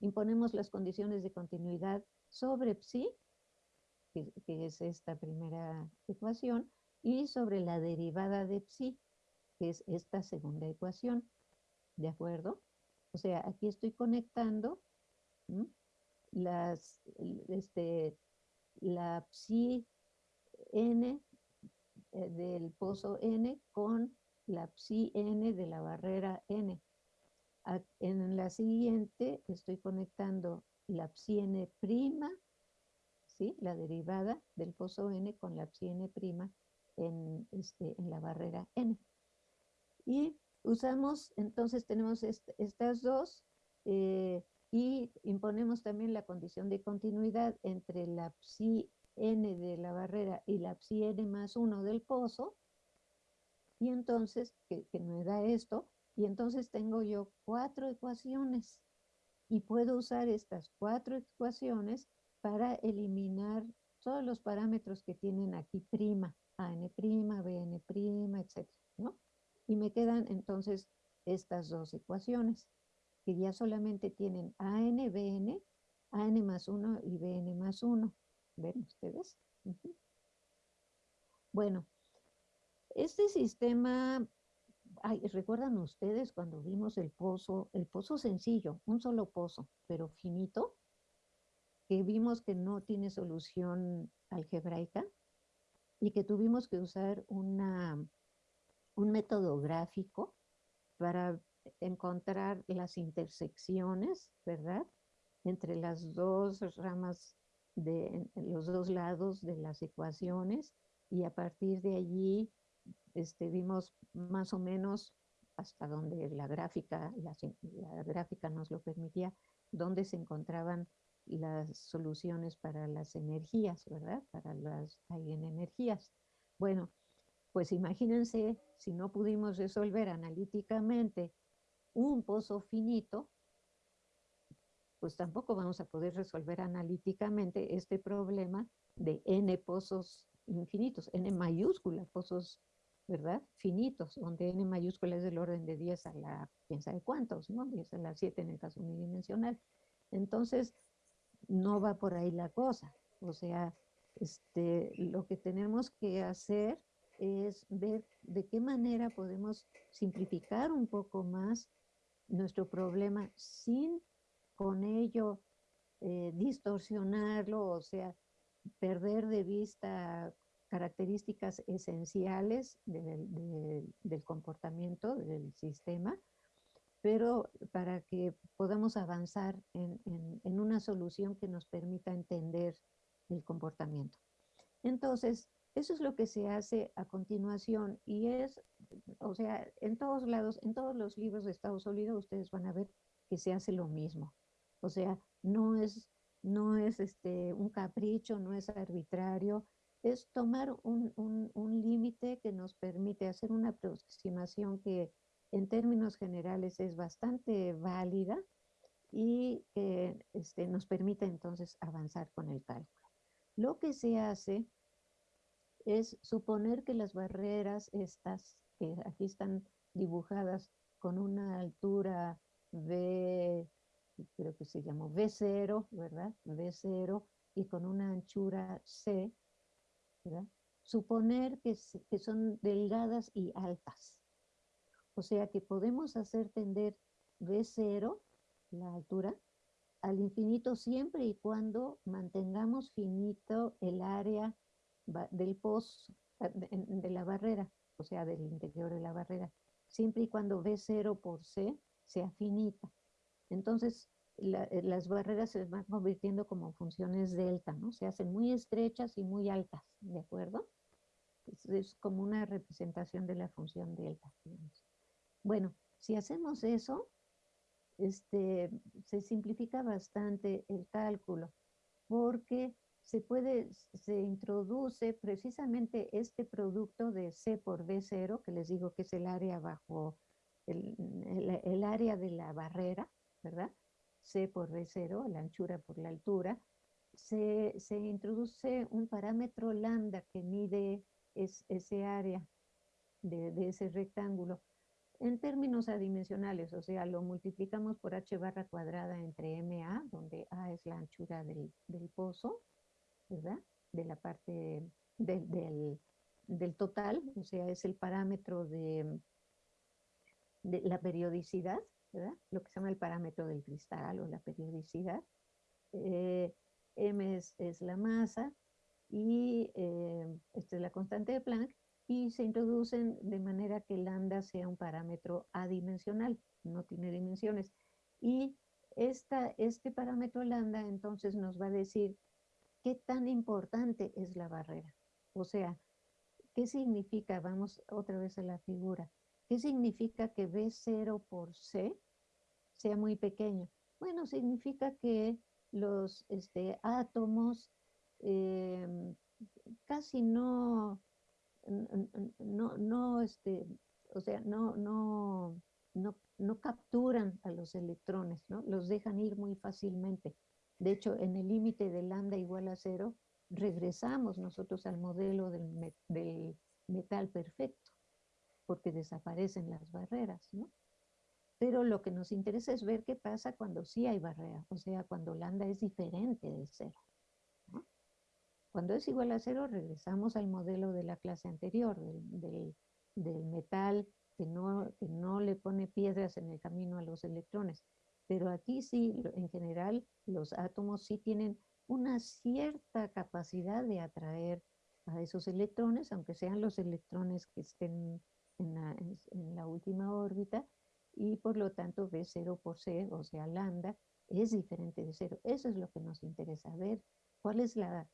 Imponemos las condiciones de continuidad sobre psi, que, es esta primera ecuación, y sobre la derivada de psi, que es esta segunda ecuación, ¿de acuerdo? O sea, aquí estoy conectando las, este, la psi n eh, del pozo n con la psi n de la barrera n. En la siguiente estoy conectando la psi n prima, ¿sí? la derivada del pozo n con la psi n prima en, este, en la barrera n. Y usamos, entonces tenemos estas dos eh, y imponemos también la condición de continuidad entre la psi n de la barrera y la psi n más 1 del pozo, y entonces, que, que me da esto, y entonces tengo yo cuatro ecuaciones y puedo usar estas cuatro ecuaciones para eliminar todos los parámetros que tienen aquí prima, AN BN etc. ¿no? Y me quedan entonces estas dos ecuaciones, que ya solamente tienen AN, BN, AN más 1 y BN más 1. ¿Ven ustedes? Bueno, este sistema ¿recuerdan ustedes cuando vimos el pozo, el pozo sencillo, un solo pozo, pero finito, que vimos que no tiene solución algebraica y que tuvimos que usar una, un método gráfico para encontrar las intersecciones, ¿verdad? Entre las dos ramas de los dos lados de las ecuaciones y a partir de allí este, vimos más o menos hasta donde la gráfica, la, gráfica nos lo permitía, dónde se encontraban las soluciones para las energías, ¿verdad? Para las energías. Bueno, pues imagínense si no pudimos resolver analíticamente un pozo finito, pues tampoco vamos a poder resolver analíticamente este problema de n pozos infinitos, n mayúscula, pozos ¿verdad? Finitos, donde n mayúscula es del orden de 10 a la, quién sabe cuántos, ¿no? 10 a la 7 en el caso unidimensional. Entonces, no va por ahí la cosa. O sea, este, lo que tenemos que hacer es ver de qué manera podemos simplificar un poco más nuestro problema sin con ello eh, distorsionarlo, o sea, perder de vista características esenciales del, comportamiento del sistema, pero para que podamos avanzar en, una solución que nos permita entender el comportamiento. Entonces, eso es lo que se hace a continuación y es, o sea, en todos lados, en todos los libros de Estados Unidos ustedes van a ver que se hace lo mismo. O sea, no es, no es este, un capricho, no es arbitrario, es tomar un, límite que nos permite hacer una aproximación que en términos generales es bastante válida y que este, nos permite entonces avanzar con el cálculo. Lo que se hace es suponer que las barreras estas, que aquí están dibujadas con una altura V, creo que se llamó V0, ¿verdad? V0 y con una anchura C, Suponer que, son delgadas y altas. O sea que podemos hacer tender v 0 la altura, al infinito siempre y cuando mantengamos finito el área del pozo, de, la barrera, o sea, del interior de la barrera, siempre y cuando V0 por C sea finita. Entonces, eh, las barreras se van convirtiendo como funciones delta, ¿no? Se hacen muy estrechas y muy altas, ¿de acuerdo? Es, como una representación de la función delta. Bueno, si hacemos eso, este, se simplifica bastante el cálculo, porque se puede, se introduce precisamente este producto de C por B0, que les digo que es el área bajo, el área de la barrera, ¿verdad? C por B0, la anchura por la altura, se, introduce un parámetro lambda que mide ese área de, ese rectángulo en términos adimensionales, o sea, lo multiplicamos por h barra cuadrada entre MA, donde A es la anchura del, pozo, ¿verdad? De la parte del, total, o sea, es el parámetro de, de la periodicidad, lo que se llama el parámetro del cristal o la periodicidad. Eh, M es, la masa y eh, esta es la constante de Planck y se introducen de manera que lambda sea un parámetro adimensional, no tiene dimensiones. Y esta, este parámetro lambda entonces nos va a decir qué tan importante es la barrera. O sea, ¿qué significa? Vamos otra vez a la figura. ¿Qué significa que B0 por C sea muy pequeño? Bueno, significa que los este, átomos em, casi no, no, no, este, o sea, no, no, no, no capturan a los electrones, ¿no? Los dejan ir muy fácilmente. De hecho, en el límite de lambda igual a cero, regresamos nosotros al modelo del, metal perfecto, porque desaparecen las barreras, ¿no? Pero lo que nos interesa es ver qué pasa cuando sí hay barrera, o sea, cuando lambda es diferente de cero. Cuando es igual a cero, regresamos al modelo de la clase anterior, del, metal que no le pone piedras en el camino a los electrones. Pero aquí sí, en general, los átomos sí tienen una cierta capacidad de atraer a esos electrones, aunque sean los electrones que estén en la, última órbita, y por lo tanto B0 por C, o sea, lambda, es diferente de cero. Eso es lo que nos interesa ver. ¿Cuál es la,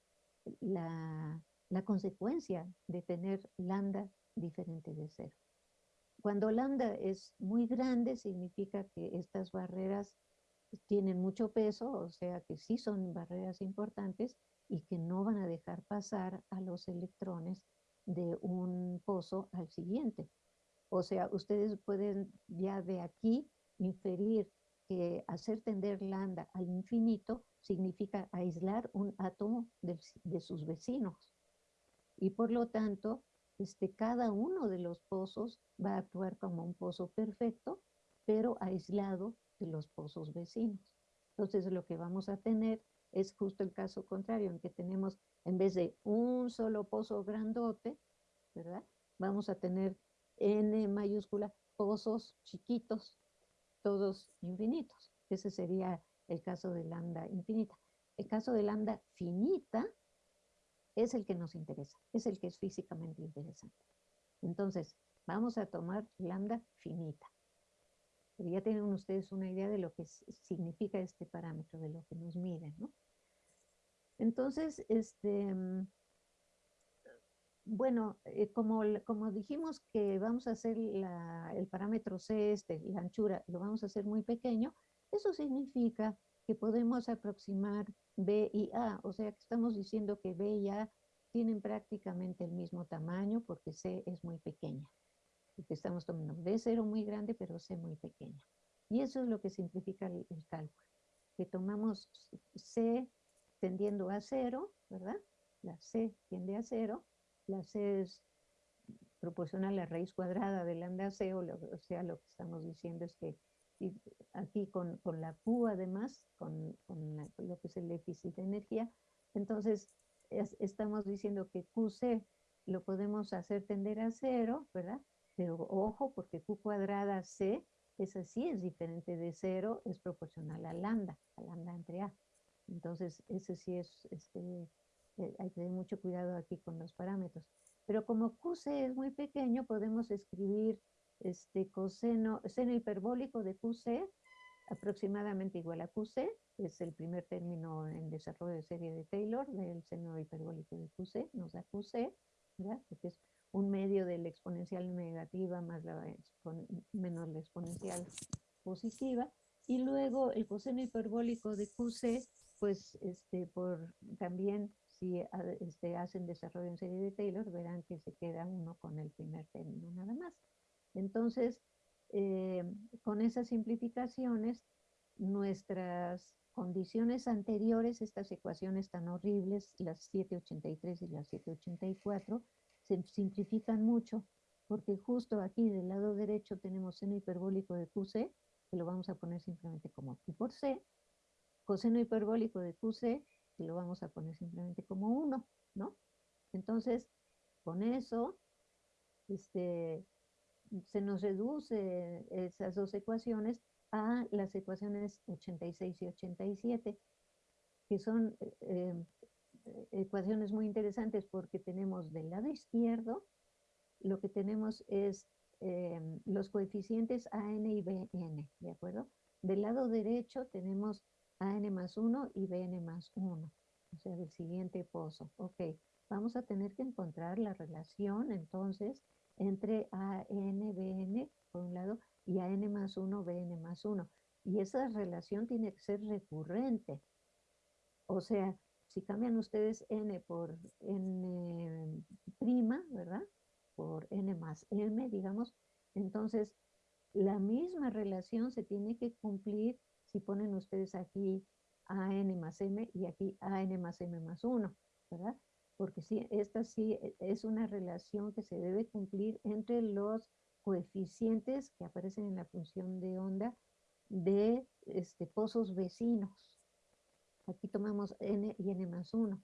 la consecuencia de tener lambda diferente de cero? Cuando lambda es muy grande, significa que estas barreras tienen mucho peso, o sea que sí son barreras importantes y que no van a dejar pasar a los electrones de un pozo al siguiente. O sea, ustedes pueden ya de aquí inferir que hacer tender lambda al infinito significa aislar un átomo de, sus vecinos. Y por lo tanto, este, cada uno de los pozos va a actuar como un pozo perfecto, pero aislado de los pozos vecinos. Entonces, lo que vamos a tener es justo el caso contrario, en que tenemos, en vez de un solo pozo grandote, ¿verdad? Vamos a tener N mayúscula, pozos chiquitos, todos infinitos. Ese sería el caso de lambda infinita. El caso de lambda finita es el que nos interesa, es el que es físicamente interesante. Entonces, vamos a tomar lambda finita. Ya tienen ustedes una idea de lo que significa este parámetro, de lo que nos mide, ¿no? Entonces, este, mm, bueno, eh, como, como dijimos que vamos a hacer el parámetro C, este, la anchura, lo vamos a hacer muy pequeño, eso significa que podemos aproximar B y A, o sea que estamos diciendo que B y A tienen prácticamente el mismo tamaño porque C es muy pequeña. Porque estamos tomando B0 muy grande, pero C muy pequeña. Y eso es lo que simplifica el, el cálculo. Que tomamos C tendiendo a cero, ¿verdad? La C tiende a cero, la C es proporcional a la raíz cuadrada de lambda C, o, sea, lo que estamos diciendo es que aquí con, la Q además, con, lo que es el déficit de energía, entonces estamos diciendo que QC lo podemos hacer tender a cero, ¿verdad? Pero ojo, porque Q cuadrada C, esa sí es diferente de cero, es proporcional a lambda, a lambda entre A. Entonces, ese sí es este, eh, hay que tener mucho cuidado aquí con los parámetros. Pero como QC es muy pequeño, podemos escribir este coseno, seno hiperbólico de QC aproximadamente igual a QC, es el primer término en desarrollo de serie de Taylor del seno hiperbólico de QC, nos da QC, ¿verdad? Porque es un medio de la exponencial negativa más la menos la exponencial positiva. Y luego el coseno hiperbólico de QC, pues este, por también si este, hacen desarrollo en serie de Taylor, verán que se queda uno con el primer término nada más. Entonces, eh, con esas simplificaciones, nuestras condiciones anteriores, estas ecuaciones tan horribles, las 783 y las 784, se simplifican mucho, porque justo aquí del lado derecho tenemos seno hiperbólico de QC, que lo vamos a poner simplemente como Q por C, coseno hiperbólico de QC, que lo vamos a poner simplemente como 1, ¿no? Entonces, con eso, este, se nos reduce esas dos ecuaciones a las ecuaciones 86 y 87, que son eh, ecuaciones muy interesantes porque tenemos del lado izquierdo, lo que tenemos es eh, los coeficientes AN y BN, ¿de acuerdo? Del lado derecho tenemos AN más 1 y BN más 1, o sea, del siguiente pozo. Ok, vamos a tener que encontrar la relación entonces entre AN, BN por un lado y AN más 1, BN más 1. Y esa relación tiene que ser recurrente. O sea, si cambian ustedes n por n prima, ¿verdad? Por n más m, digamos, entonces la misma relación se tiene que cumplir si ponen ustedes aquí an más m y aquí an más m más 1, ¿verdad? Porque sí, esta sí es una relación que se debe cumplir entre los coeficientes que aparecen en la función de onda de este, pozos vecinos. Aquí tomamos n y n más 1,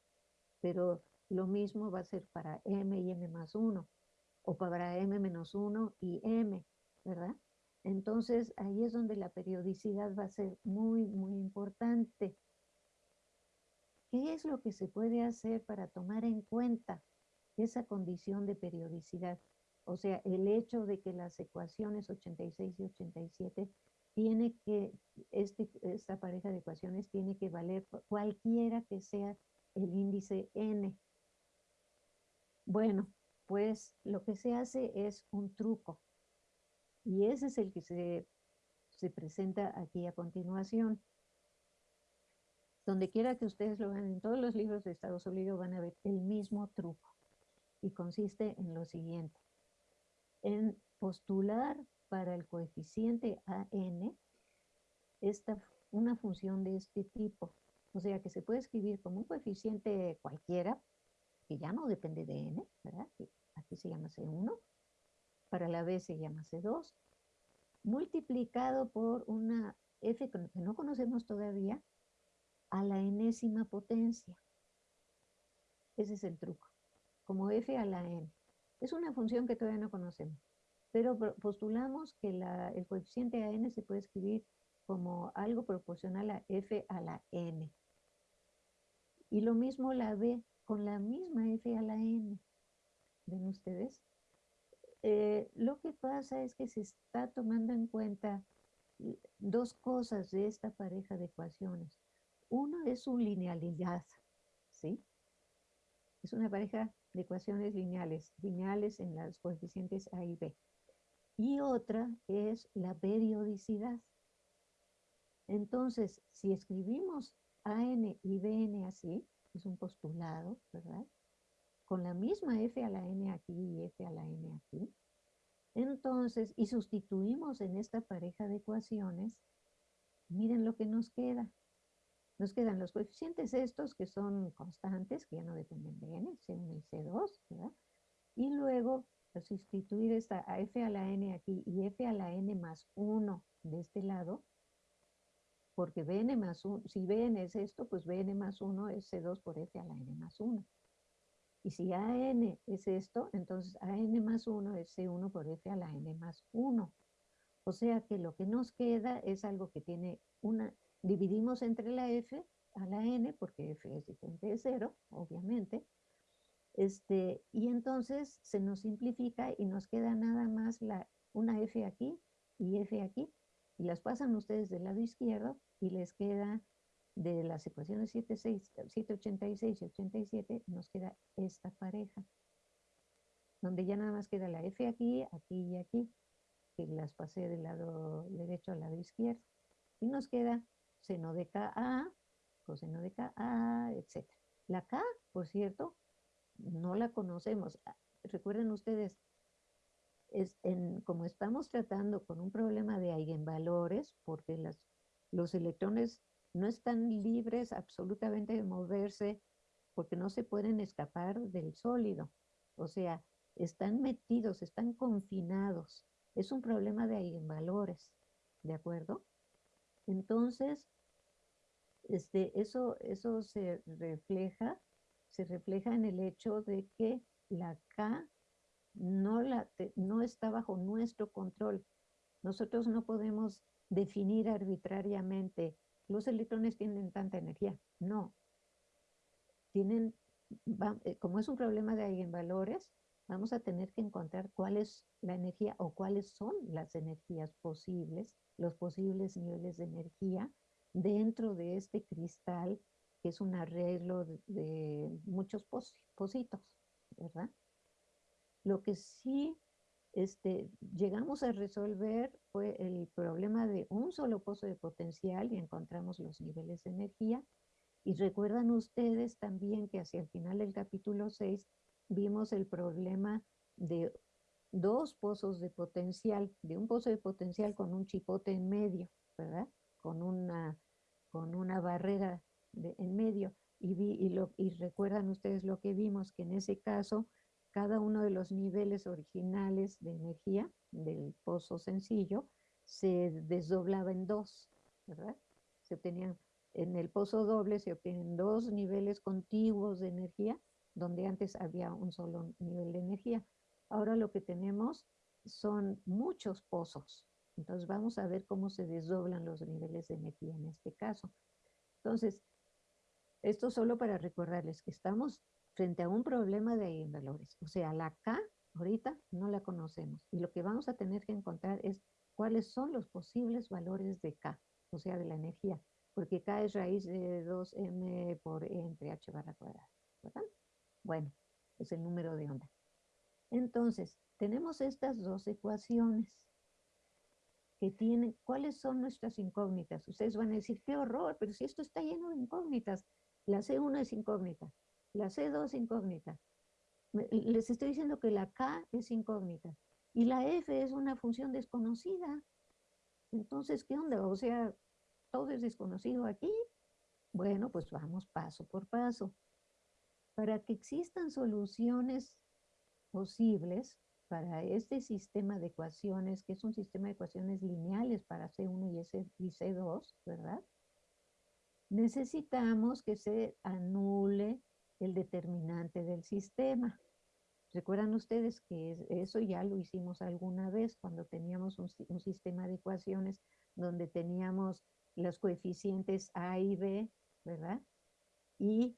pero lo mismo va a ser para m y m más 1, o para m menos 1 y m, ¿verdad? Entonces, ahí es donde la periodicidad va a ser muy, muy importante. ¿Qué es lo que se puede hacer para tomar en cuenta esa condición de periodicidad? O sea, el hecho de que las ecuaciones 86 y 87 tiene que, este, esta pareja de ecuaciones tiene que valer cualquiera que sea el índice n. Bueno, pues lo que se hace es un truco. Y ese es el que se, se presenta aquí a continuación. Donde quiera que ustedes lo vean, en todos los libros de Estado sólido van a ver el mismo truco. Y consiste en lo siguiente. En postular para el coeficiente AN esta, una función de este tipo. O sea que se puede escribir como un coeficiente cualquiera, que ya no depende de n, ¿verdad? Aquí se llama C1, para la B se llama C2, multiplicado por una f que no conocemos todavía, a la enésima potencia. Ese es el truco, como f a la n. Es una función que todavía no conocemos. Pero postulamos que el coeficiente a n se puede escribir como algo proporcional a f a la n. Y lo mismo la b con la misma f a la n. ¿Ven ustedes? Eh, lo que pasa es que se está tomando en cuenta dos cosas de esta pareja de ecuaciones. Uno es su linealidad, ¿sí? Es una pareja de ecuaciones lineales, lineales en las coeficientes A y B y otra es la periodicidad. Entonces, si escribimos AN y BN así, es un postulado, ¿verdad? Con la misma F a la N aquí y F a la N aquí. Entonces, y sustituimos en esta pareja de ecuaciones, miren lo que nos queda. Nos quedan los coeficientes estos que son constantes, que ya no dependen de n, C1 y C2, ¿verdad? Y luego sustituir esta a f a la n aquí y f a la n más 1 de este lado, porque bn más 1, si bn es esto, pues bn más 1 es c2 por f a la n más 1. Y si an es esto, entonces an más 1 es c1 por f a la n más 1. O sea que lo que nos queda es algo que tiene una, dividimos entre la f a la n, porque f es diferente de 0, obviamente, este, y entonces se nos simplifica y nos queda nada más la, una F aquí y F aquí. Y las pasan ustedes del lado izquierdo y les queda de las ecuaciones 786 y 87, nos queda esta pareja. Donde ya nada más queda la F aquí, aquí y aquí, que las pasé del lado derecho al lado izquierdo. Y nos queda seno de KA, coseno de KA, etc. La K, por cierto, no la conocemos. Ah, recuerden ustedes, es en, como estamos tratando con un problema de eigenvalores, porque las, los electrones no están libres absolutamente de moverse porque no se pueden escapar del sólido. O sea, están metidos, están confinados. Es un problema de eigenvalores, ¿de acuerdo? Entonces, este, eso, eso se refleja se refleja en el hecho de que la K no, la, no está bajo nuestro control. Nosotros no podemos definir arbitrariamente, los electrones tienen tanta energía. No. Tienen, eh, como es un problema de eigenvalores, vamos a tener que encontrar cuál es la energía o cuáles son las energías posibles, los posibles niveles de energía dentro de este cristal que es un arreglo de, muchos positos, ¿verdad? Lo que sí este, llegamos a resolver fue el problema de un solo pozo de potencial y encontramos los niveles de energía Y recuerdan ustedes también que hacia el final del capítulo 6 vimos el problema de dos pozos de potencial, de un pozo de potencial con un chipote en medio, ¿verdad? Con una, con una barrera en medio. Y, vi, lo, y recuerdan ustedes lo que vimos, que en ese caso cada uno de los niveles originales de energía del pozo sencillo se desdoblaba en dos, ¿verdad? Se obtenían, en el pozo doble se obtienen dos niveles contiguos de energía, donde antes había un solo nivel de energía. Ahora lo que tenemos son muchos pozos. Entonces vamos a ver cómo se desdoblan los niveles de energía en este caso. Entonces, esto solo para recordarles que estamos frente a un problema de valores. O sea, la K ahorita no la conocemos. Y lo que vamos a tener que encontrar es cuáles son los posibles valores de K, o sea, de la energía. Porque K es raíz de 2m por E entre h barra cuadrada. ¿verdad? Bueno, es el número de onda. Entonces, tenemos estas dos ecuaciones que tienen, ¿cuáles son nuestras incógnitas? Ustedes van a decir, qué horror, pero si esto está lleno de incógnitas. La C1 es incógnita, la C2 es incógnita. Les estoy diciendo que la K es incógnita y la F es una función desconocida. Entonces, ¿qué onda? O sea, todo es desconocido aquí. Bueno, pues vamos paso por paso. Para que existan soluciones posibles para este sistema de ecuaciones, que es un sistema de ecuaciones lineales para C1 y, C2, ¿verdad? Necesitamos que se anule el determinante del sistema. Recuerdan ustedes que eso ya lo hicimos alguna vez cuando teníamos un, un, sistema de ecuaciones donde teníamos los coeficientes A y B, ¿verdad? Y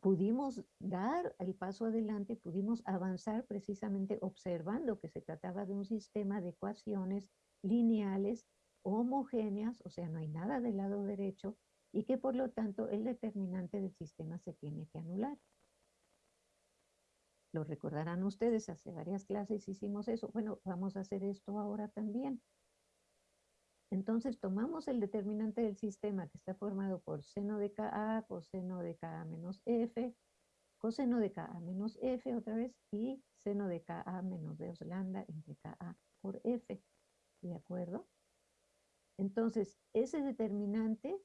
pudimos dar el paso adelante, pudimos avanzar precisamente observando que se trataba de un sistema de ecuaciones lineales homogéneas, o sea, no hay nada del lado derecho, y que por lo tanto el determinante del sistema se tiene que anular. Lo recordarán ustedes, hace varias clases hicimos eso. Bueno, vamos a hacer esto ahora también. Entonces tomamos el determinante del sistema que está formado por seno de Ka, coseno de Ka menos F, coseno de Ka menos F otra vez y seno de Ka menos 2 lambda entre Ka por F. ¿De acuerdo? Entonces, ese determinante,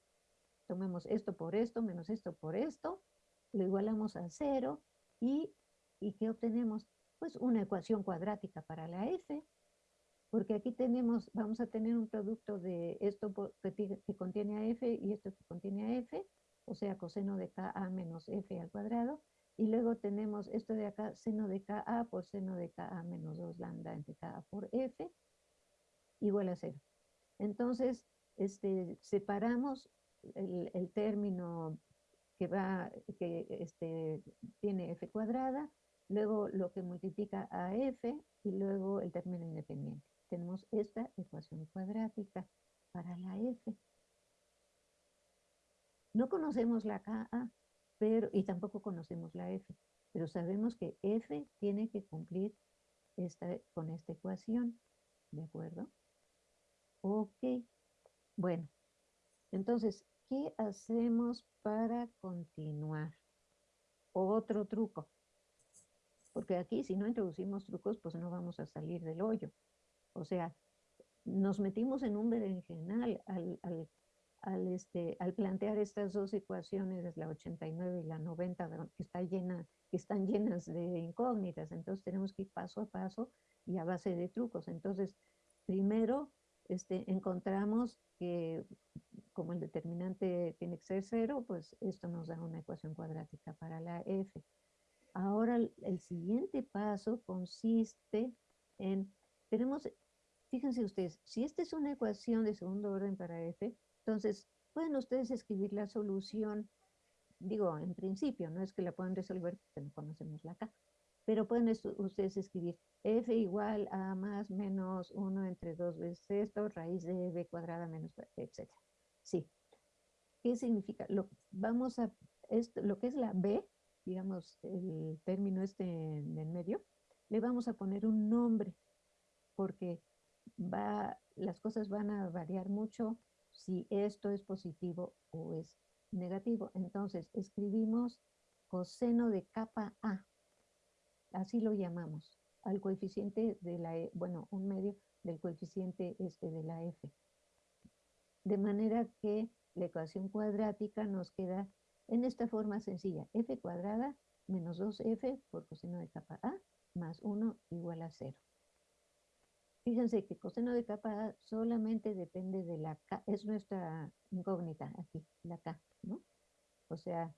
tomemos esto por esto menos esto por esto, lo igualamos a cero y, ¿y qué obtenemos? Pues una ecuación cuadrática para la F porque aquí tenemos, vamos a tener un producto de esto que, contiene a f y esto que contiene a f, o sea, coseno de ka menos f al cuadrado, y luego tenemos esto de acá, seno de ka por seno de ka menos 2 lambda entre ka por f, igual a cero. Entonces, este, separamos el, término que va, que este, tiene f cuadrada, luego lo que multiplica a f y luego el término independiente tenemos esta ecuación cuadrática para la f. No conocemos la Ka, pero, y tampoco conocemos la f, pero sabemos que f tiene que cumplir esta, con esta ecuación, ¿de acuerdo? Ok, bueno, entonces, ¿qué hacemos para continuar? Otro truco, porque aquí si no introducimos trucos, pues no vamos a salir del hoyo. O sea, nos metimos en un berenjenal al, al, al, este, al plantear estas dos ecuaciones, la 89 y la 90, que, está llena, están llenas de incógnitas. Entonces tenemos que ir paso a paso y a base de trucos. Entonces, primero este, encontramos que como el determinante tiene que ser cero, pues esto nos da una ecuación cuadrática para la f. Ahora el siguiente paso consiste en, tenemos Fíjense ustedes, si esta es una ecuación de segundo orden para f, entonces pueden ustedes escribir la solución, digo, en principio, no es que la puedan resolver porque no conocemos la k, pero pueden ustedes escribir f igual a más menos 1 entre 2 veces esto, raíz de b cuadrada menos, etc. Sí. ¿Qué significa? Lo, vamos a, esto, lo que es la b, digamos, el término este en medio, le vamos a poner un nombre, porque va, las cosas van a variar mucho si esto es positivo o es negativo. Entonces, escribimos coseno de capa A. Así lo llamamos. Al coeficiente de la, e, bueno, un medio del coeficiente este de la F. De manera que la ecuación cuadrática nos queda en esta forma sencilla. F cuadrada menos 2F por coseno de capa A más 1 igual a 0. Fíjense que coseno de capa solamente depende de la K, es nuestra incógnita aquí, la K, ¿no? O sea,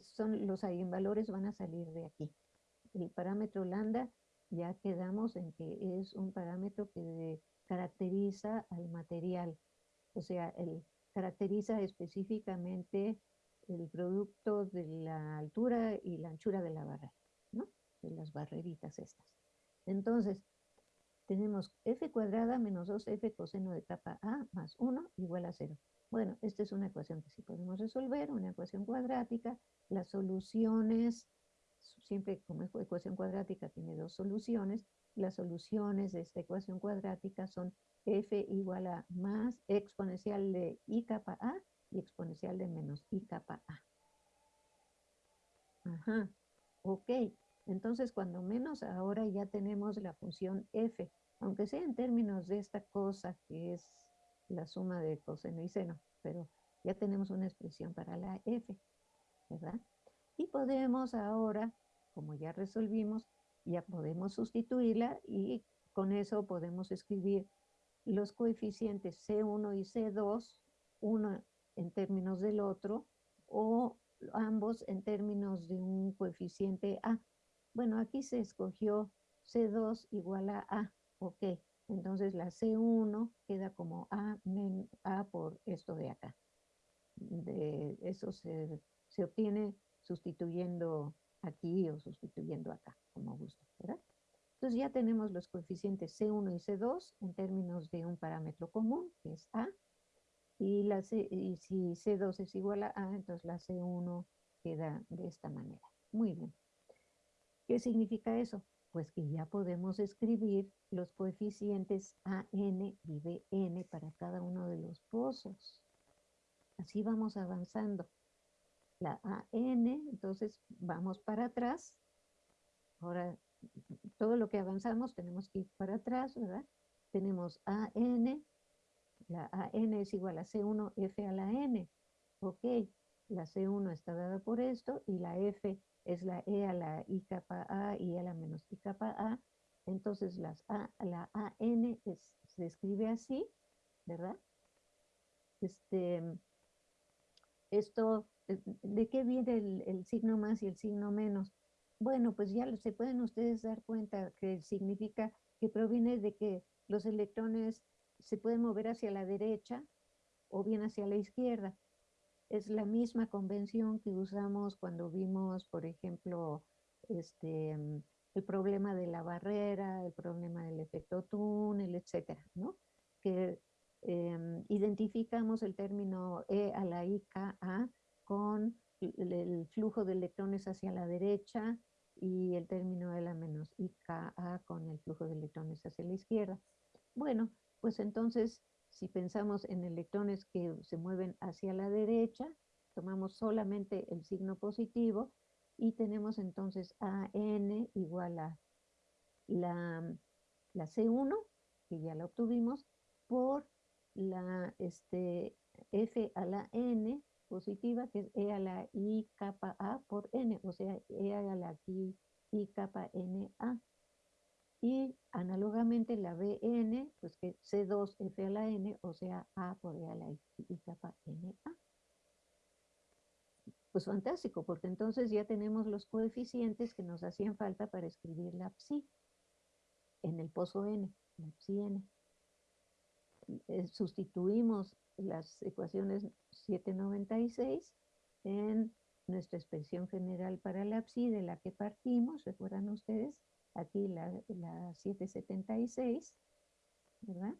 son los eigenvalores van a salir de aquí. El parámetro lambda ya quedamos en que es un parámetro que caracteriza al material, o sea, el, caracteriza específicamente el producto de la altura y la anchura de la barrera, ¿no? De las barreritas estas. Entonces, tenemos f cuadrada menos 2f coseno de capa A más 1 igual a 0. Bueno, esta es una ecuación que sí podemos resolver, una ecuación cuadrática. Las soluciones, siempre como ecuación cuadrática tiene dos soluciones, las soluciones de esta ecuación cuadrática son f igual a más exponencial de i capa a y exponencial de menos i capa a. Ajá, ok. Entonces, cuando menos ahora ya tenemos la función f, aunque sea en términos de esta cosa que es la suma de coseno y seno, pero ya tenemos una expresión para la f, ¿verdad? Y podemos ahora, como ya resolvimos, ya podemos sustituirla y con eso podemos escribir los coeficientes C1 y C2, uno en términos del otro, o ambos en términos de un coeficiente A. Bueno, aquí se escogió C2 igual a A, ok. Entonces la C1 queda como A, A por esto de acá. De eso se, se obtiene sustituyendo aquí o sustituyendo acá, como gusto, ¿verdad? Entonces ya tenemos los coeficientes C1 y C2 en términos de un parámetro común, que es A, y, la y si C2 es igual a A, entonces la C1 queda de esta manera. Muy bien. ¿Qué significa eso? Pues que ya podemos escribir los coeficientes AN y BN para cada uno de los pozos. Así vamos avanzando. La AN, entonces vamos para atrás. Ahora, todo lo que avanzamos tenemos que ir para atrás, ¿verdad? Tenemos AN, la AN es igual a C1 F a la N. Ok, la C1 está dada por esto y la F es la E a la I capa A y a la menos I capa A. Entonces las a, la AN se escribe así, ¿verdad? Este, esto, ¿de qué viene el, el, signo más y el signo menos? Bueno, pues ya se pueden ustedes dar cuenta que significa que proviene de que los electrones se pueden mover hacia la derecha o bien hacia la izquierda es la misma convención que usamos cuando vimos, por ejemplo, este, mm, el problema de la barrera, el problema del efecto túnel, etcétera, ¿no? Que em, identificamos el término E a la IKA con el, flujo de electrones hacia la derecha y el término E la menos IKA con el flujo de electrones hacia la izquierda. Bueno, pues entonces si pensamos en electrones que se mueven hacia la derecha, tomamos solamente el signo positivo y tenemos entonces AN igual a la, la C1, que ya la obtuvimos, por la este, F a la N positiva, que es E a la I capa A por N, o sea, E a la I, I capa N A. Y análogamente la Bn, pues que C2F a la N, o sea, A por E a la I, y capa NA. Pues fantástico, porque entonces ya tenemos los coeficientes que nos hacían falta para escribir la psi en el pozo N, la psi N. Eh, sustituimos las ecuaciones 796 en nuestra expresión general para la psi de la que partimos, recuerdan ustedes, aquí la, 776, ¿verdad?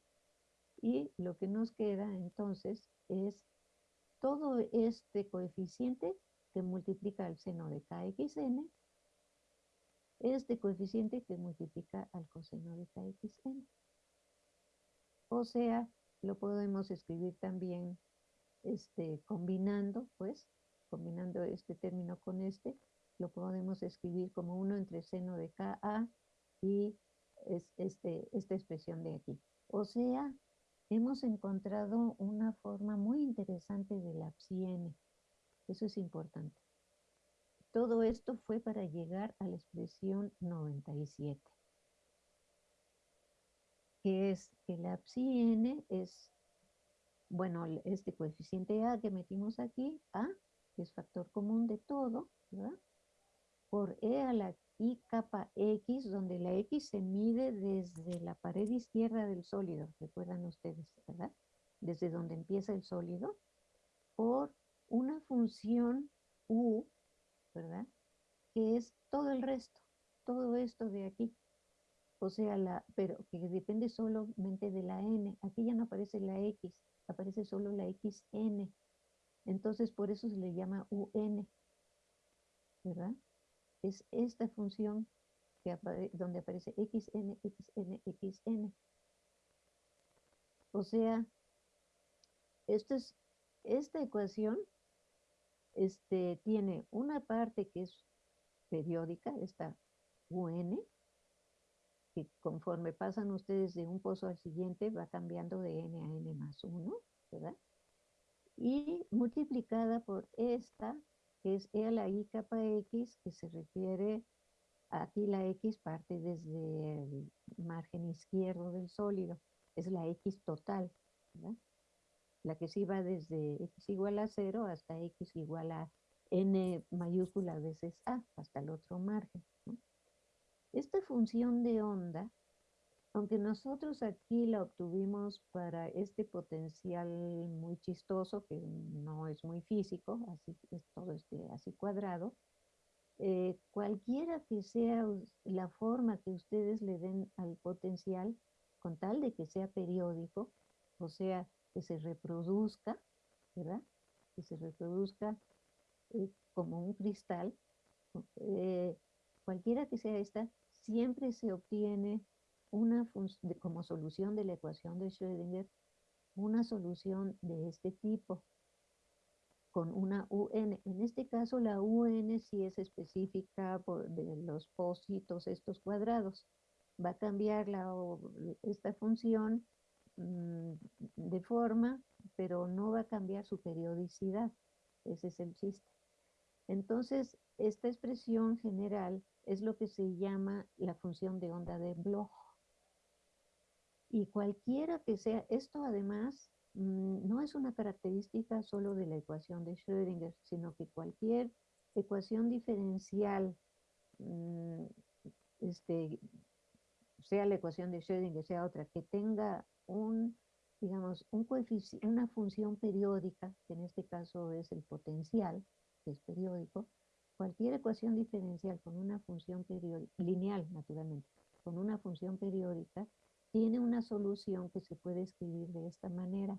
Y lo que nos queda entonces es todo este coeficiente que multiplica el seno de kxn, este coeficiente que multiplica al coseno de kxn. O sea, lo podemos escribir también este, combinando, pues, combinando este término con este, lo podemos escribir como 1 entre seno de KA y es este, esta expresión de aquí. O sea, hemos encontrado una forma muy interesante de la psi n. Eso es importante. Todo esto fue para llegar a la expresión 97, que es que la psi n es, bueno, este coeficiente a que metimos aquí, a, que es factor común de todo, ¿verdad? Por e a la i capa x, donde la x se mide desde la pared izquierda del sólido, recuerdan ustedes, ¿verdad? Desde donde empieza el sólido, por una función u, ¿verdad? Que es todo el resto, todo esto de aquí. O sea, la, pero que depende solamente de la n. Aquí ya no aparece la x, aparece solo la xn. Entonces, por eso se le llama un, ¿verdad? Es esta función que donde aparece xn, xn, xn. O sea, esta, es, esta ecuación este, tiene una parte que es periódica, esta un, que conforme pasan ustedes de un pozo al siguiente va cambiando de n a n más 1, ¿verdad? Y multiplicada por esta que es E a la I capa X, que se refiere, aquí la X parte desde el margen izquierdo del sólido, es la X total, La que sí va desde X igual a 0 hasta X igual a N mayúscula veces A, hasta el otro margen. Esta función de onda aunque nosotros aquí la obtuvimos para este potencial muy chistoso, que no es muy físico, así es todo este así cuadrado, eh, cualquiera que sea la forma que ustedes le den al potencial, con tal de que sea periódico, o sea, que se reproduzca, ¿verdad? Que se reproduzca eh, como un cristal, eh, cualquiera que sea esta, siempre se obtiene una como solución de la ecuación de Schrödinger, una solución de este tipo con una UN. En este caso la UN sí es específica de los pósitos estos cuadrados. Va a cambiar la, esta función mm, de forma, pero no va a cambiar su periodicidad. Ese es el chiste. Entonces, esta expresión general es lo que se llama la función de onda de Bloch. Y cualquiera que sea, esto además mm, no es una característica solo de la ecuación de Schrödinger, sino que cualquier ecuación diferencial, mm, este, sea la ecuación de Schrödinger, sea otra, que tenga un, digamos, un una función periódica, que en este caso es el potencial, que es periódico, cualquier ecuación diferencial con una función periódica, lineal naturalmente, con una función periódica, tiene una solución que se puede escribir de esta manera,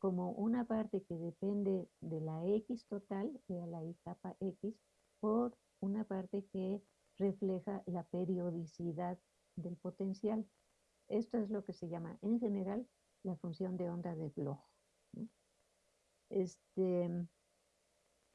como una parte que depende de la X total, de la I capa X, por una parte que refleja la periodicidad del potencial. Esto es lo que se llama en general la función de onda de Bloch. Este,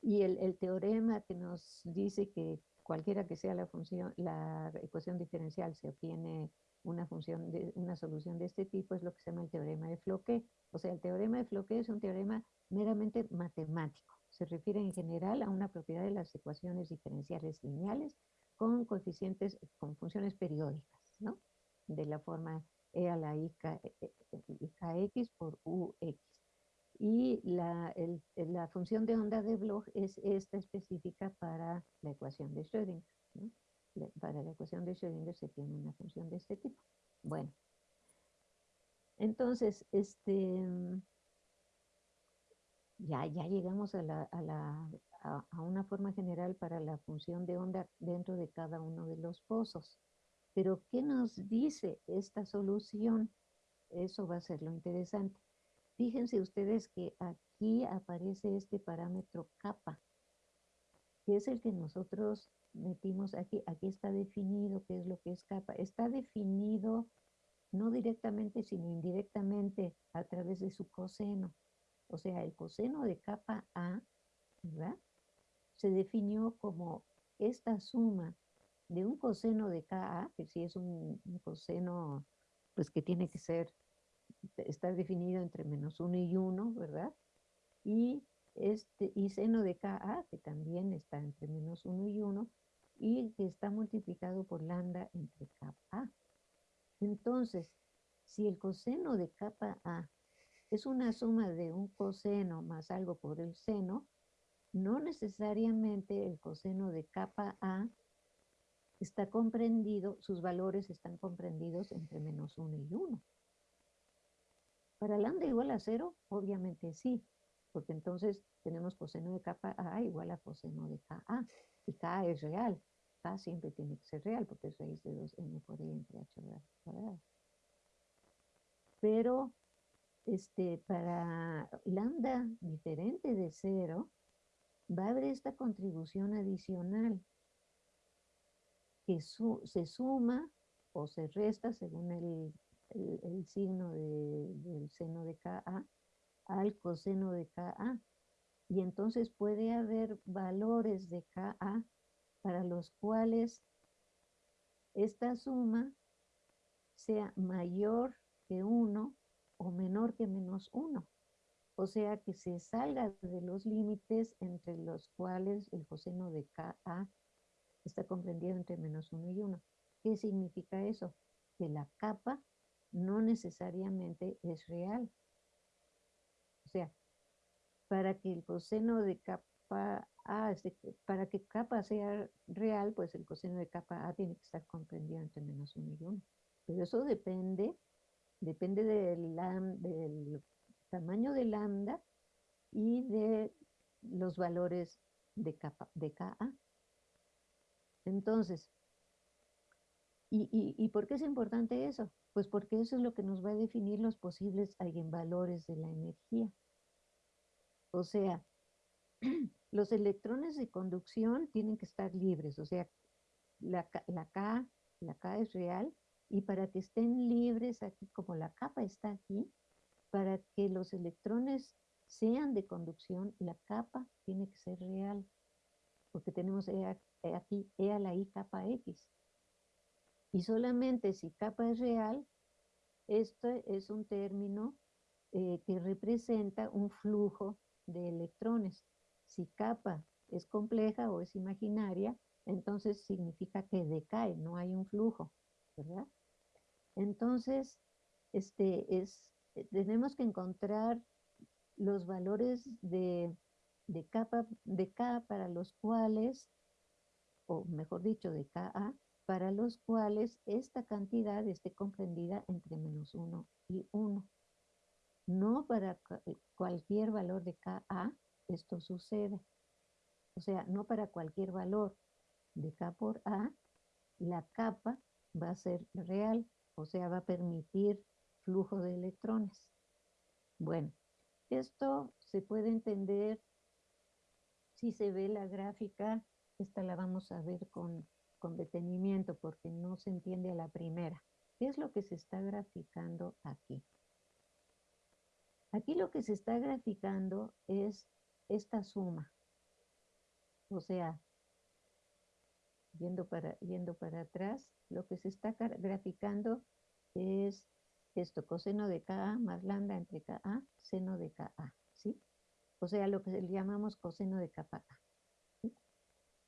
y el, el, teorema que nos dice que cualquiera que sea la función, la ecuación diferencial se obtiene una función de una solución de este tipo es lo que se llama el teorema de Floquet. O sea, el teorema de Floquet es un teorema meramente matemático. Se refiere en general a una propiedad de las ecuaciones diferenciales lineales con coeficientes, con funciones periódicas, ¿no? De la forma e a la i k, e, e, kx por ux. Y la, la función de onda de Bloch es esta específica para la ecuación de Schrödinger, ¿no? Para la ecuación de Schrödinger se tiene una función de este tipo. Bueno, entonces, este, ya, ya llegamos a, la, a, a, una forma general para la función de onda dentro de cada uno de los pozos. Pero, ¿qué nos dice esta solución? Eso va a ser lo interesante. Fíjense ustedes que aquí aparece este parámetro kappa, que es el que nosotros metimos aquí, aquí está definido qué es lo que es capa. Está definido no directamente, sino indirectamente a través de su coseno. O sea, el coseno de capa A, ¿verdad? Se definió como esta suma de un coseno de KA, que si es un, coseno, pues que tiene que ser, estar definido entre menos 1 y 1, ¿verdad? Y, este, y seno de KA, que también está entre menos 1 y 1, y que está multiplicado por lambda entre capa Entonces, si el coseno de capa A es una suma de un coseno más algo por el seno, no necesariamente el coseno de capa A está comprendido, sus valores están comprendidos entre menos 1 y 1. Para lambda igual a 0, obviamente sí, porque entonces tenemos coseno de capa A igual a coseno de KA, y K es real. K siempre tiene que ser real, porque es raíz de 2n por i entre h cuadrado. Pero este, para lambda diferente de 0, va a haber esta contribución adicional que se suma o se resta según el, signo del seno de Ka al coseno de Ka. Y entonces puede haber valores de Ka para los cuales esta suma sea mayor que 1 o menor que menos 1. O sea que se salga de los límites entre los cuales el coseno de Ka está comprendido entre menos 1 y 1. ¿Qué significa eso? Que la capa no necesariamente es real. O sea, para que el coseno de capa A, para que capa sea real, pues el coseno de capa A tiene que estar comprendido entre menos 1 y 1. Pero eso depende, depende del, tamaño de lambda y de los valores de, capa, de Ka. Entonces, ¿y, por qué es importante eso? Pues porque eso es lo que nos va a definir los posibles eigenvalores de la energía. O sea, los electrones de conducción tienen que estar libres, o sea, la, la, K, la K es real, y para que estén libres aquí, como la capa está aquí, para que los electrones sean de conducción, la capa tiene que ser real, porque tenemos e e aquí E a la I capa X. Y solamente si capa es real, esto es un término eh, que representa un flujo de electrones. Si capa es compleja o es imaginaria, entonces significa que decae, no hay un flujo, ¿verdad? Entonces, este es eh, tenemos que encontrar los valores de, de, de K para los cuales, o mejor dicho, de KA, para los cuales esta cantidad esté comprendida entre menos 1 y 1. No para eh, cualquier valor de KA esto sucede. O sea, no para cualquier valor de K por A, la capa va a ser real, o sea, va a permitir flujo de electrones. Bueno, esto se puede entender si se ve la gráfica, esta la vamos a ver con, con detenimiento porque no se entiende a la primera. ¿Qué es lo que se está graficando aquí? Aquí lo que se está graficando es esta suma. O sea, yendo para, yendo para atrás, lo que se está graficando es esto, coseno de Ka más lambda entre Ka, seno de Ka, ¿sí? O sea, lo que llamamos coseno de capa A.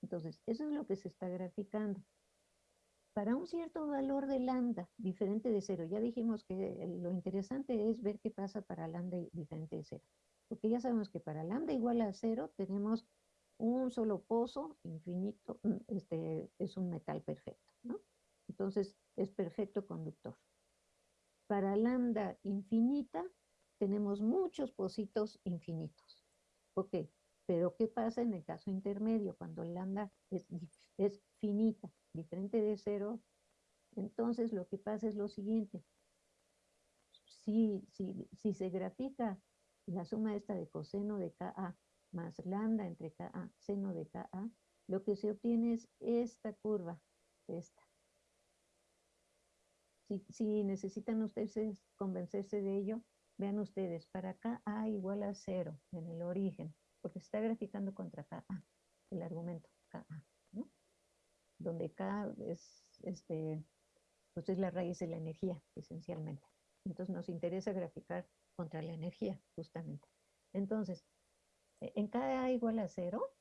Entonces, eso es lo que se está graficando. Para un cierto valor de lambda diferente de cero, ya dijimos que lo interesante es ver qué pasa para lambda diferente de cero. Porque ya sabemos que para lambda igual a cero tenemos un solo pozo infinito, mm, este es un metal perfecto, ¿no? Entonces, es perfecto conductor. Para lambda infinita tenemos muchos pocitos infinitos. Ok, pero ¿qué pasa en el caso intermedio? Cuando lambda es, finita, diferente de cero, entonces lo que pasa es lo siguiente. Si, si, si se grafica la suma esta de coseno de Ka más lambda entre Ka, seno de Ka, lo que se obtiene es esta curva, esta si, necesitan ustedes convencerse de ello, vean ustedes, para KA igual a cero en el origen, porque se está graficando contra KA, el argumento KA, ¿no? Donde K es, este, pues es la raíz de la energía, esencialmente. Entonces nos interesa graficar contra la energía, justamente. Entonces, en KA igual a cero,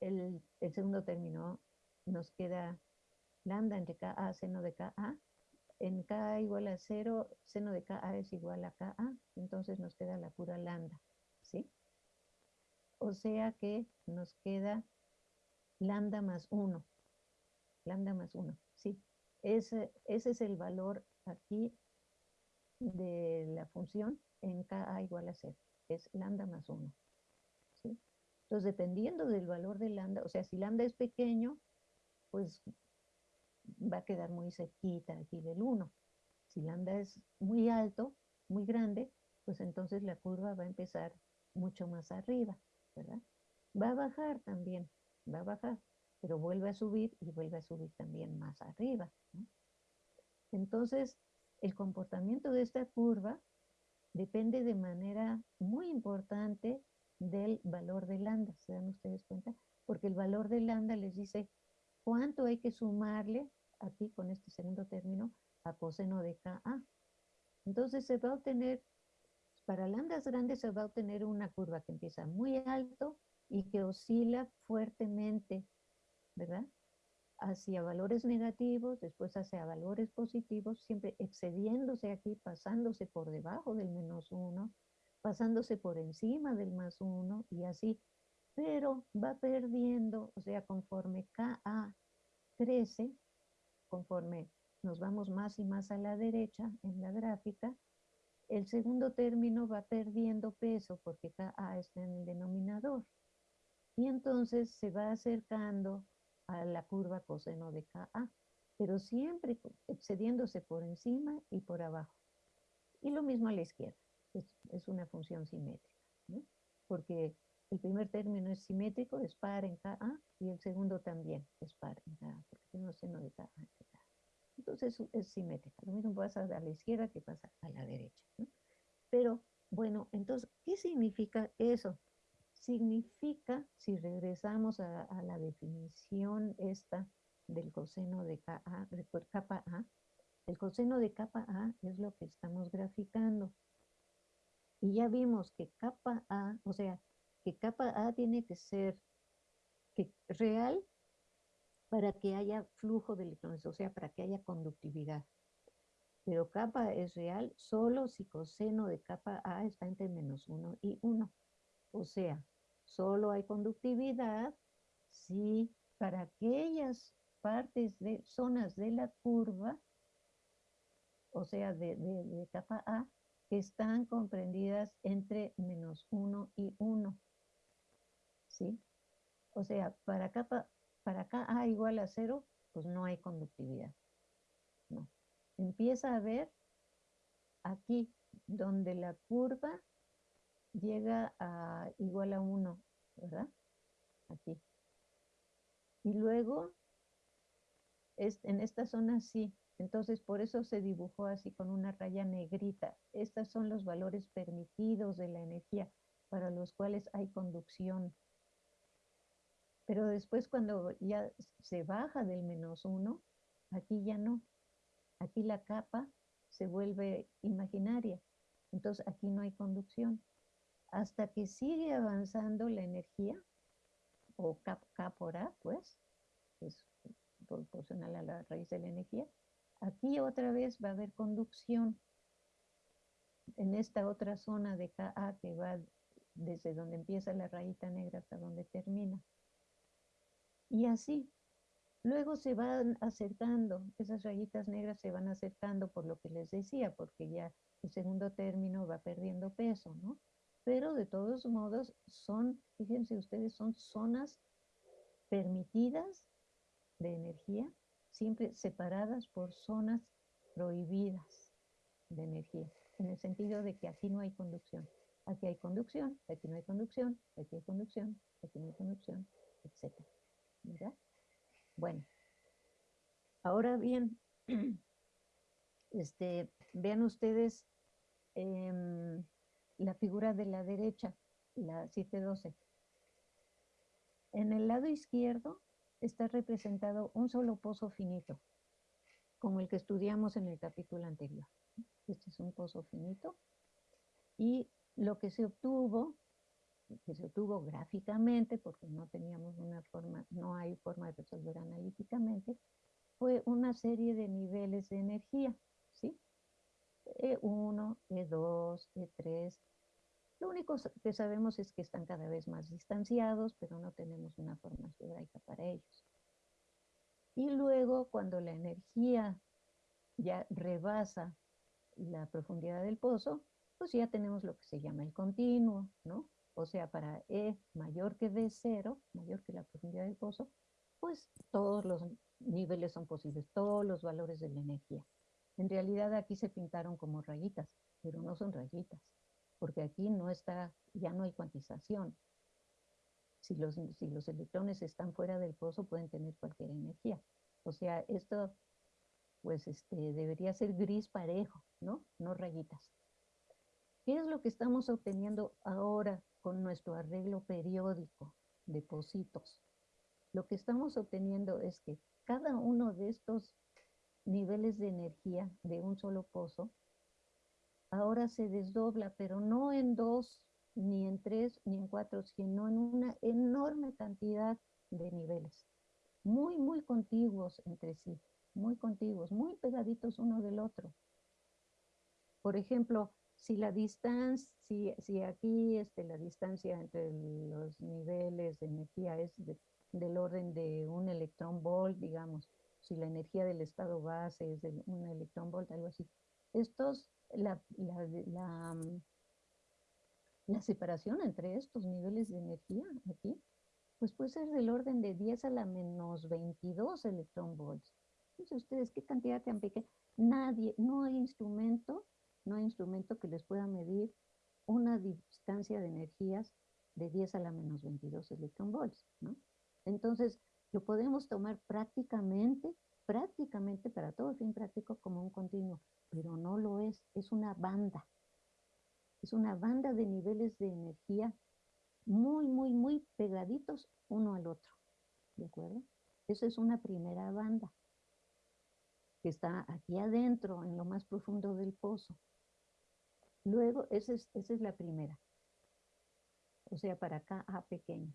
el, el segundo término nos queda lambda entre KA seno de KA. En KA igual a cero, seno de KA es igual a KA, entonces nos queda la pura lambda, ¿sí? O sea que nos queda lambda más 1. Lambda más 1, sí. Ese, ese es el valor aquí de la función en KA igual a 0. Es lambda más 1. ¿sí? Entonces, dependiendo del valor de lambda, o sea, si lambda es pequeño, pues va a quedar muy cerquita aquí del 1. Si lambda es muy alto, muy grande, pues entonces la curva va a empezar mucho más arriba, Va a bajar también, va a bajar, pero vuelve a subir y vuelve a subir también más arriba. Entonces, el comportamiento de esta curva depende de manera muy importante del valor de lambda, ¿se dan ustedes cuenta? Porque el valor de lambda les dice cuánto hay que sumarle aquí con este segundo término a coseno de Ka. Entonces se va a obtener, para lambdas grandes se va a obtener una curva que empieza muy alto y que oscila fuertemente, ¿verdad? Hacia valores negativos, después hacia valores positivos, siempre excediéndose aquí, pasándose por debajo del menos uno, pasándose por encima del más uno y así. Pero va perdiendo, o sea, conforme Ka crece, conforme nos vamos más y más a la derecha en la gráfica, el segundo término va perdiendo peso porque KA está en el denominador. Y entonces se va acercando a la curva coseno de KA, pero siempre excediéndose por encima y por abajo. Y lo mismo a la izquierda, es, una función simétrica, porque el primer término es simétrico, es par en KA, y el segundo también es par en KA, porque tenemos seno de KA. Entonces es simétrica. Lo mismo pasa a la izquierda que pasa a la derecha. Pero, bueno, entonces, ¿qué significa eso? Significa, si regresamos a, la definición esta del coseno de KA, capa A, el coseno de capa A es lo que estamos graficando. Y ya vimos que capa A, o sea, que capa A tiene que ser real para que haya flujo de electrones, o sea, para que haya conductividad. Pero capa es real solo si coseno de capa A está entre menos 1 y 1. O sea, solo hay conductividad si para aquellas partes de zonas de la curva, o sea, de, capa A, están comprendidas entre menos 1 y 1. ¿sí? O sea, para acá, para acá A igual a cero, pues no hay conductividad. No. Empieza a ver aquí, donde la curva llega a igual a 1, ¿verdad? Aquí. Y luego, en esta zona sí. Entonces, por eso se dibujó así con una raya negrita. Estos son los valores permitidos de la energía para los cuales hay conducción. Pero después cuando ya se baja del menos uno, aquí ya no. Aquí la capa se vuelve imaginaria. Entonces aquí no hay conducción. Hasta que sigue avanzando la energía, o K, por A, pues, es proporcional a la raíz de la energía, aquí otra vez va a haber conducción en esta otra zona de KA que va desde donde empieza la rayita negra hasta donde termina. Y así. Luego se van acercando, esas rayitas negras se van acercando por lo que les decía, porque ya el segundo término va perdiendo peso, ¿no? Pero de todos modos son, fíjense ustedes, son zonas permitidas de energía, siempre separadas por zonas prohibidas de energía, en el sentido de que aquí no hay conducción. Aquí hay conducción, aquí no hay conducción, aquí hay conducción, aquí no hay conducción, etc. Bueno, ahora bien, este, vean ustedes em, la figura de la derecha, la 712. En el lado izquierdo está representado un solo pozo finito, como el que estudiamos en el capítulo anterior. Este es un pozo finito. Y lo que se obtuvo, que se obtuvo gráficamente, porque no teníamos una forma, no hay forma de resolver analíticamente, fue una serie de niveles de energía, ¿sí? E1, E2, E3. Lo único que sabemos es que están cada vez más distanciados, pero no tenemos una forma algebraica para ellos. Y luego, cuando la energía ya rebasa la profundidad del pozo, pues ya tenemos lo que se llama el continuo, ¿no? O sea, para E mayor que D0, mayor que la profundidad del pozo, pues todos los niveles son posibles, todos los valores de la energía. En realidad aquí se pintaron como rayitas, pero no son rayitas, porque aquí no está, ya no hay cuantización. Si los, si los electrones están fuera del pozo pueden tener cualquier energía. O sea, esto pues este, debería ser gris parejo, ¿no? No rayitas. ¿Qué es lo que estamos obteniendo ahora con nuestro arreglo periódico de pocitos? Lo que estamos obteniendo es que cada uno de estos niveles de energía de un solo pozo ahora se desdobla, pero no en dos, ni en tres, ni en cuatro, sino en una enorme cantidad de niveles, muy, muy contiguos entre sí muy contiguos, muy pegaditos uno del otro. Por ejemplo, si la distancia, si, aquí este, la distancia entre los niveles de energía es del orden de un electrón volt, digamos, si la energía del estado base es de un electrón volt, algo así. Estos, la, la, la separación entre estos niveles de energía aquí, pues puede ser del orden de 10 a la menos 22 electrón volts ustedes qué cantidad tan pequeña. Nadie, no hay instrumento, no hay instrumento que les pueda medir una distancia de energías de 10 a la menos 22 electronvolts, ¿no? Entonces, lo podemos tomar prácticamente, prácticamente para todo fin práctico como un continuo, pero no lo es, es una banda. Es una banda de niveles de energía muy, muy, muy pegaditos uno al otro, ¿de acuerdo? Esa es una primera banda que está aquí adentro, en lo más profundo del pozo. Luego, esa es, esa es la primera. O sea, para acá A pequeño.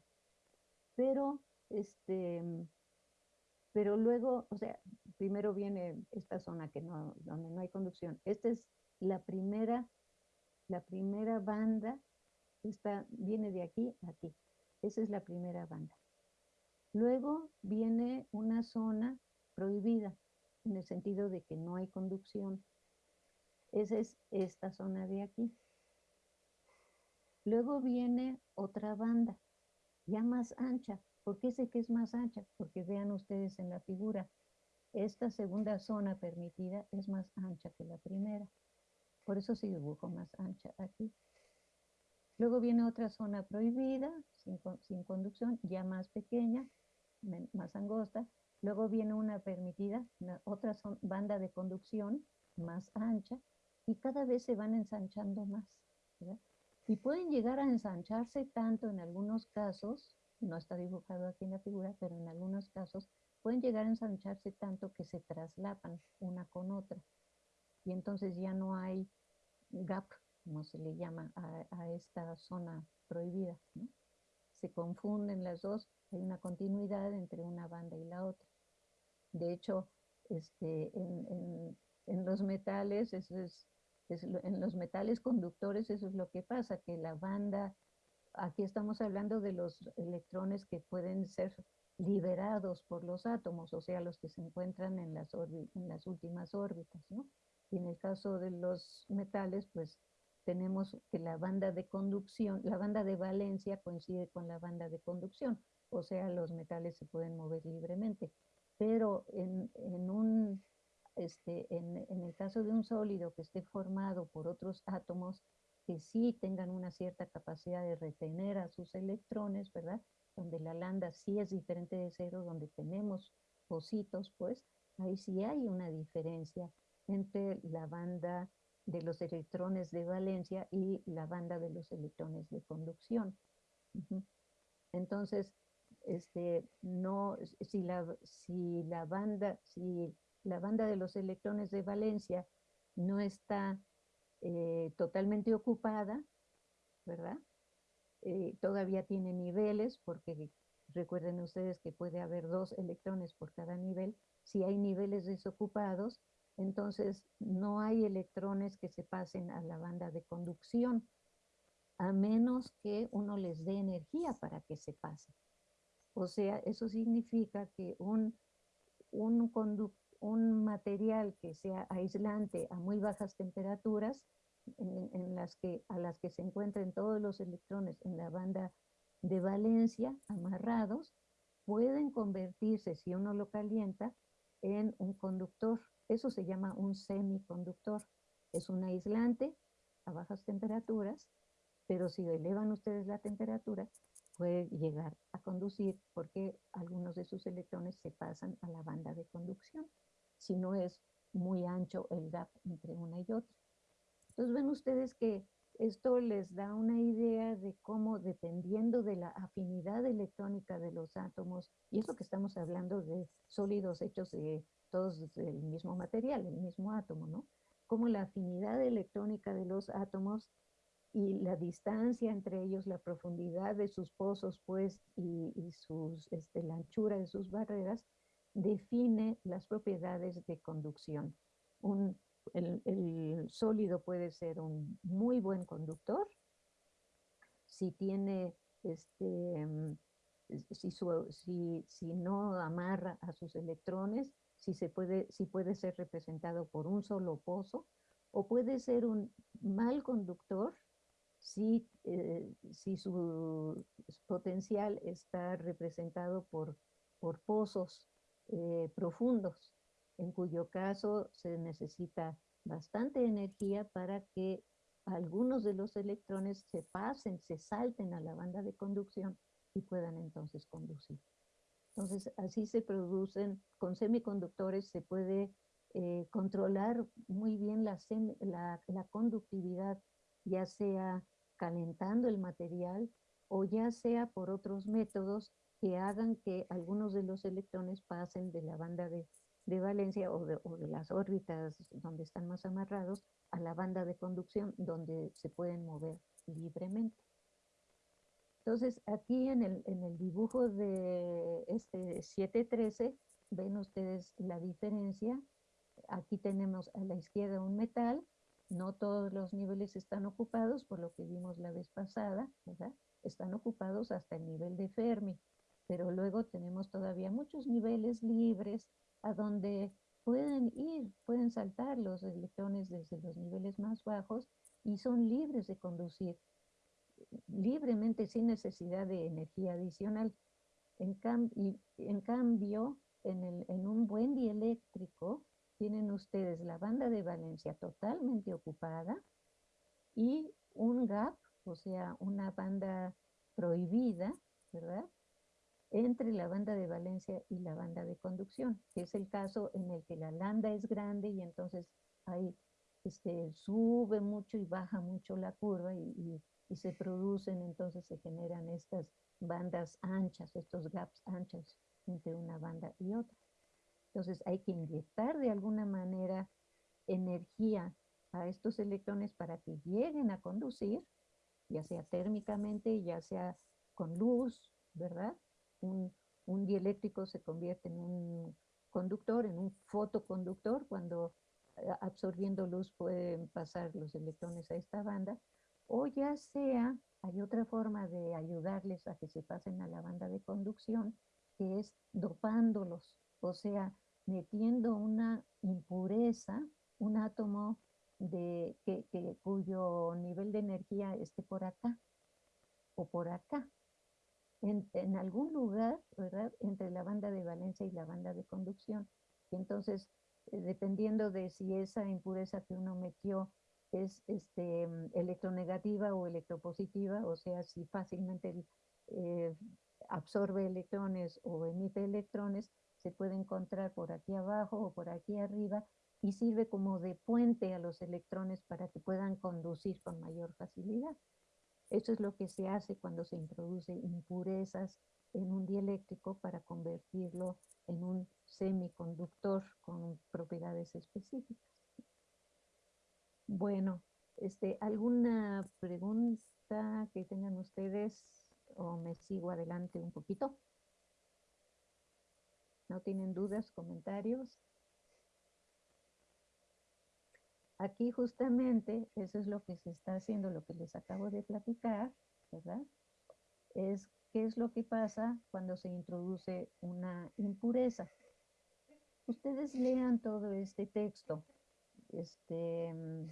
Pero, este, pero luego, o sea, primero viene esta zona que no, donde no hay conducción. Esta es la primera, la primera banda, esta viene de aquí a aquí. Esa es la primera banda. Luego viene una zona prohibida en el sentido de que no hay conducción. Esa es esta zona de aquí. Luego viene otra banda, ya más ancha. ¿Por qué sé que es más ancha? Porque vean ustedes en la figura, esta segunda zona permitida es más ancha que la primera. Por eso se dibujó más ancha aquí. Luego viene otra zona prohibida, sin, sin conducción, ya más pequeña, más angosta, Luego viene una permitida, otra banda de conducción más ancha y cada vez se van ensanchando más. Y pueden llegar a ensancharse tanto en algunos casos, no está dibujado aquí en la figura, pero en algunos casos pueden llegar a ensancharse tanto que se traslapan una con otra. Y entonces ya no hay gap, como se le llama a, esta zona prohibida. Se confunden las dos, hay una continuidad entre una banda y la otra. De hecho, este, en, los metales, eso es, en los metales conductores, eso es lo que pasa, que la banda, aquí estamos hablando de los electrones que pueden ser liberados por los átomos, o sea, los que se encuentran en las, en las últimas órbitas, ¿no? Y en el caso de los metales, pues tenemos que la banda de conducción, la banda de valencia coincide con la banda de conducción, o sea, los metales se pueden mover libremente pero en, un, este, en, el caso de un sólido que esté formado por otros átomos que sí tengan una cierta capacidad de retener a sus electrones, ¿verdad? Donde la lambda sí es diferente de cero, donde tenemos pocitos, pues ahí sí hay una diferencia entre la banda de los electrones de valencia y la banda de los electrones de conducción. Entonces, este, no, si la, si la banda, si la banda de los electrones de valencia no está eh, totalmente ocupada, ¿verdad? Eh, todavía tiene niveles, porque recuerden ustedes que puede haber dos electrones por cada nivel. Si hay niveles desocupados, entonces no hay electrones que se pasen a la banda de conducción, a menos que uno les dé energía para que se pasen. O sea, eso significa que un, un, un material que sea aislante a muy bajas temperaturas, en, las que, a las que se encuentren todos los electrones en la banda de valencia amarrados, pueden convertirse, si uno lo calienta, en un conductor. Eso se llama un semiconductor. Es un aislante a bajas temperaturas, pero si elevan ustedes la temperatura, puede llegar a conducir porque algunos de sus electrones se pasan a la banda de conducción, si no es muy ancho el gap entre una y otra. Entonces ven ustedes que esto les da una idea de cómo dependiendo de la afinidad electrónica de los átomos, y eso que estamos hablando de sólidos hechos de todos del mismo material, el mismo átomo, ¿no? Cómo la afinidad electrónica de los átomos y la distancia entre ellos, la profundidad de sus pozos, pues, y, sus, este, la anchura de sus barreras, define las propiedades de conducción. Un, el, sólido puede ser un muy buen conductor si tiene, este, si, si, si no amarra a sus electrones, si, se puede, si puede ser representado por un solo pozo, o puede ser un mal conductor si, eh, si su potencial está representado por, por pozos eh, profundos, en cuyo caso se necesita bastante energía para que algunos de los electrones se pasen, se salten a la banda de conducción y puedan entonces conducir. Entonces, así se producen, con semiconductores se puede eh, controlar muy bien la, la, la, conductividad, ya sea calentando el material o ya sea por otros métodos que hagan que algunos de los electrones pasen de la banda de, de valencia o de, o de, las órbitas donde están más amarrados a la banda de conducción donde se pueden mover libremente. Entonces, aquí en el, en el dibujo de este 713, ven ustedes la diferencia. Aquí tenemos a la izquierda un metal no todos los niveles están ocupados, por lo que vimos la vez pasada. Están ocupados hasta el nivel de Fermi, pero luego tenemos todavía muchos niveles libres a donde pueden ir, pueden saltar los electrones desde los niveles más bajos y son libres de conducir libremente sin necesidad de energía adicional. En, cambio, en, el, en un buen dieléctrico, tienen ustedes la banda de valencia totalmente ocupada y un gap, o sea, una banda prohibida, ¿verdad? Entre la banda de valencia y la banda de conducción, que es el caso en el que la lambda es grande y entonces ahí este, sube mucho y baja mucho la curva y, y se producen, entonces se generan estas bandas anchas, estos gaps anchos entre una banda y otra. Entonces hay que inyectar de alguna manera energía a estos electrones para que lleguen a conducir, ya sea térmicamente, ya sea con luz, ¿verdad? Un, un dieléctrico se convierte en un conductor, en un fotoconductor, cuando eh, absorbiendo luz pueden pasar los electrones a esta banda, o ya sea, hay otra forma de ayudarles a que se pasen a la banda de conducción, que es dopándolos, o sea, metiendo una impureza, un átomo de, que, cuyo nivel de energía esté por acá o por acá. En, en, algún lugar, ¿verdad? Entre la banda de valencia y la banda de conducción. Y entonces, eh, dependiendo de si esa impureza que uno metió es este, electronegativa o electropositiva, o sea, si fácilmente eh, absorbe electrones o emite electrones, se puede encontrar por aquí abajo o por aquí arriba y sirve como de puente a los electrones para que puedan conducir con mayor facilidad. Eso es lo que se hace cuando se introduce impurezas en un dieléctrico para convertirlo en un semiconductor con propiedades específicas. Bueno, este, ¿alguna pregunta que tengan ustedes o me sigo adelante un poquito? ¿No tienen dudas, comentarios? Aquí justamente eso es lo que se está haciendo, lo que les acabo de platicar, ¿verdad? Es qué es lo que pasa cuando se introduce una impureza. Ustedes lean todo este texto. Este, mm,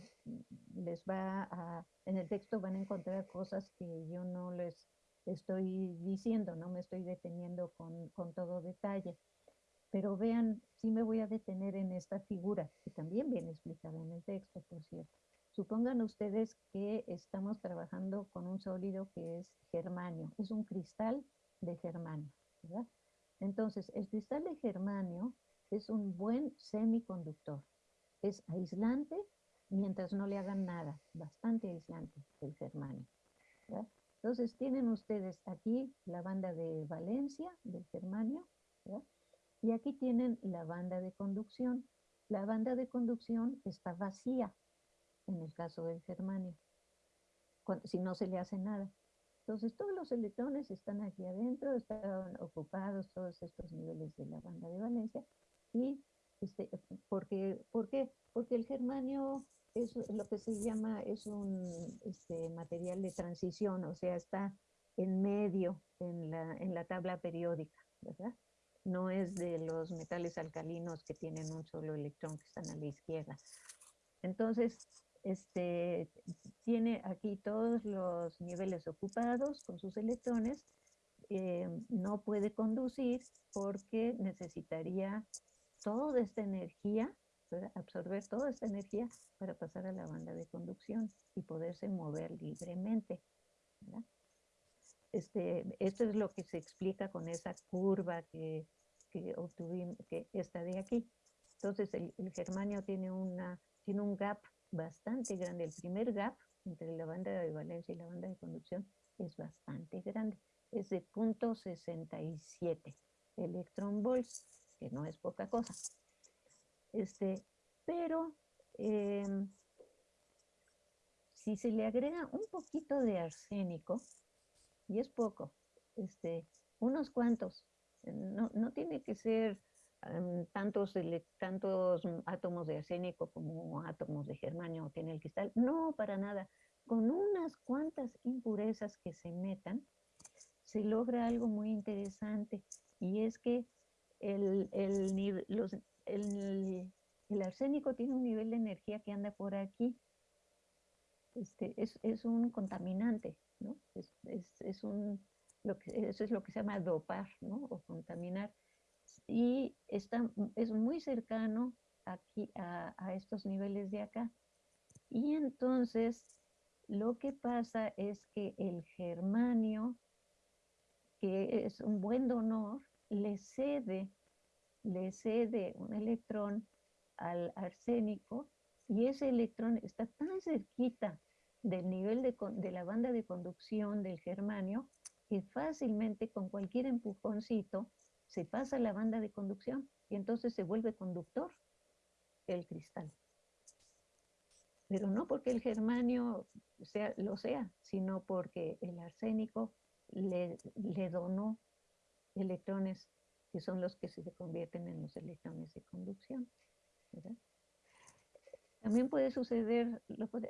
les va a, en el texto van a encontrar cosas que yo no les estoy diciendo, no me estoy deteniendo con, con todo detalle. Pero vean, sí me voy a detener en esta figura, que también viene explicada en el texto, por cierto. Supongan ustedes que estamos trabajando con un sólido que es germanio, es un cristal de germanio, ¿verdad? Entonces, el cristal de germanio es un buen semiconductor. Es aislante mientras no le hagan nada, bastante aislante el germanio. ¿verdad? Entonces, tienen ustedes aquí la banda de valencia del germanio, ¿verdad? Y aquí tienen la banda de conducción. La banda de conducción está vacía en el caso del germanio, si no se le hace nada. Entonces todos los electrones están aquí adentro, están ocupados todos estos niveles de la banda de valencia. ¿Y este, porque, por qué? Porque el germanio es lo que se llama, es un este, material de transición, o sea, está en medio en la, en la tabla periódica, ¿verdad? No es de los metales alcalinos que tienen un solo electrón que están a la izquierda. Entonces, este, tiene aquí todos los niveles ocupados con sus electrones, eh, no puede conducir porque necesitaría toda esta energía, absorber toda esta energía para pasar a la banda de conducción y poderse mover libremente. Este, esto es lo que se explica con esa curva que, que obtuvimos, que está de aquí. Entonces el, germanio tiene, una, tiene un gap bastante grande. El primer gap entre la banda de valencia y la banda de conducción es bastante grande. Es de 0.67 electron volts, que no es poca cosa. Este, pero em, si se le agrega un poquito de arsénico, y es poco, este, unos cuantos, no, no tiene que ser tantos, tantos átomos de arsénico como átomos de germanio tiene el cristal. No, para nada. Con unas cuantas impurezas que se metan, se logra algo muy interesante y es que el, el, los, el, el, arsénico tiene un nivel de energía que anda por aquí. Este, es, es un contaminante, ¿no? Es, es, es un, lo que, eso es lo que se llama dopar, ¿no? O contaminar y está, es muy cercano aquí a, estos niveles de acá. Y entonces lo que pasa es que el germanio, que es un buen donor, le cede, le cede un electrón al arsénico y ese electrón está tan cerquita del nivel de, de la banda de conducción del germanio que fácilmente con cualquier empujoncito se pasa la banda de conducción y entonces se vuelve conductor el cristal. Pero no porque el germanio sea, lo sea, sino porque el arsénico le, le donó electrones que son los que se convierten en los electrones de conducción. También puede suceder,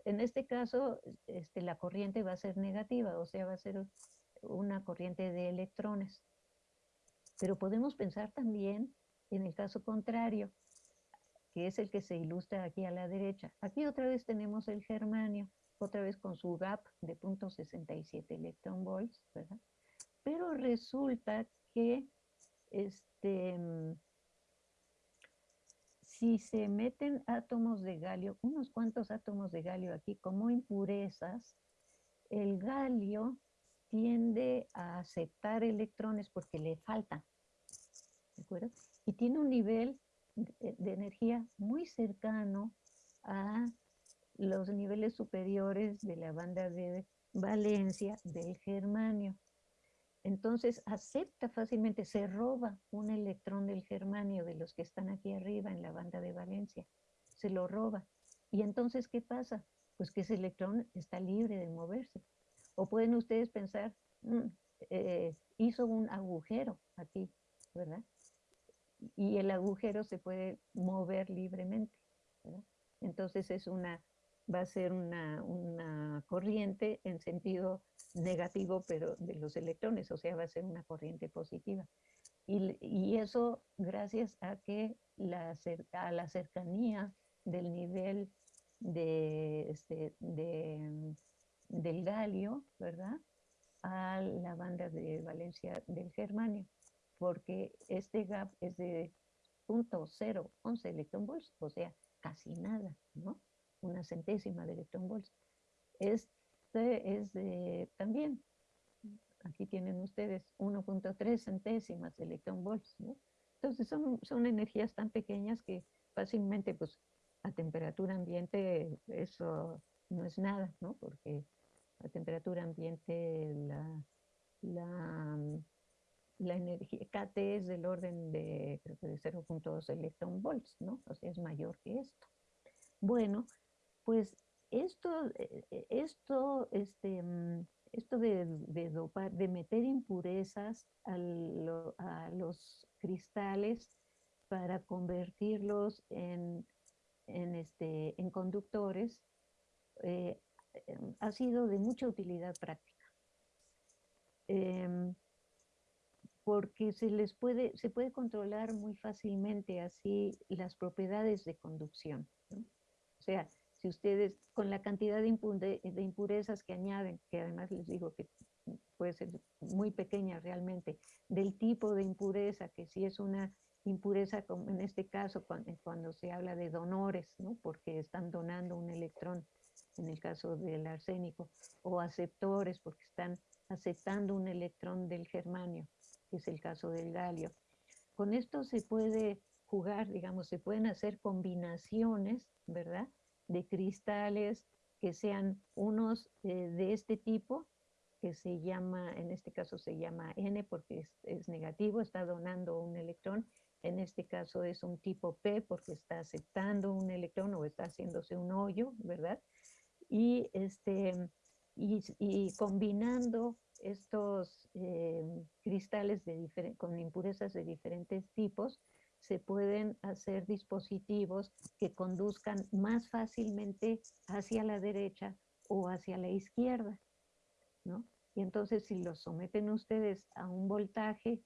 en este caso, este, la corriente va a ser negativa, o sea, va a ser una corriente de electrones. Pero podemos pensar también en el caso contrario, que es el que se ilustra aquí a la derecha. Aquí otra vez tenemos el germanio, otra vez con su gap de 0.67 electron volts, ¿verdad? Pero resulta que este, si se meten átomos de galio, unos cuantos átomos de galio aquí como impurezas, el galio tiende a aceptar electrones porque le faltan. ¿De acuerdo? Y tiene un nivel de energía muy cercano a los niveles superiores de la banda de valencia del germanio. Entonces acepta fácilmente, se roba un electrón del germanio de los que están aquí arriba en la banda de valencia, se lo roba. Y entonces, ¿qué pasa? Pues que ese electrón está libre de moverse. O pueden ustedes pensar, mm, eh, hizo un agujero aquí, ¿verdad? Y el agujero se puede mover libremente, ¿verdad? Entonces es una, va a ser una, una corriente en sentido negativo, pero de los electrones, o sea, va a ser una corriente positiva. Y, y eso gracias a que la, a la cercanía del nivel de, este, de, del galio, ¿verdad? A la banda de valencia del germanio, porque este gap es de 0.011 electronvolts, o sea, casi nada, ¿no? Una centésima de electronvolts. Es de, también, aquí tienen ustedes 1.3 centésimas de electronvolts, ¿no? Entonces son, son energías tan pequeñas que fácilmente, pues, a temperatura ambiente eso no es nada, ¿no? Porque a temperatura ambiente la, la, energía KT es del orden de, de 0.2 electron volts, ¿no? O sea, es mayor que esto. Bueno, pues esto, eh, eh, esto, este, mm, esto de, de, dopar, de meter impurezas a, los cristales para convertirlos en en, este, en conductores eh, em, ha sido de mucha utilidad práctica. Em, porque se les puede, se puede controlar muy fácilmente así las propiedades de conducción. O sea, si ustedes, con la cantidad de, de, impurezas que añaden, que además les digo que puede ser muy pequeña realmente, del tipo de impureza, que si es una impureza, como en este caso eh, cuando, se habla de donores, ¿no? porque están donando un electrón, en el caso del arsénico, o aceptores, porque están aceptando un electrón del germanio, que es el caso del galio. Con esto se puede jugar, digamos, se pueden hacer combinaciones, ¿verdad? De cristales que sean unos eh, de este tipo, que se llama, en este caso se llama N porque es, negativo, está donando un electrón, en este caso es un tipo P porque está aceptando un electrón o está haciéndose un hoyo, ¿verdad? Y, este, y, combinando estos eh, cristales con impurezas de diferentes tipos, se pueden hacer dispositivos que conduzcan más fácilmente hacia la derecha o hacia la izquierda, ¿no? Y entonces si los someten ustedes a un voltaje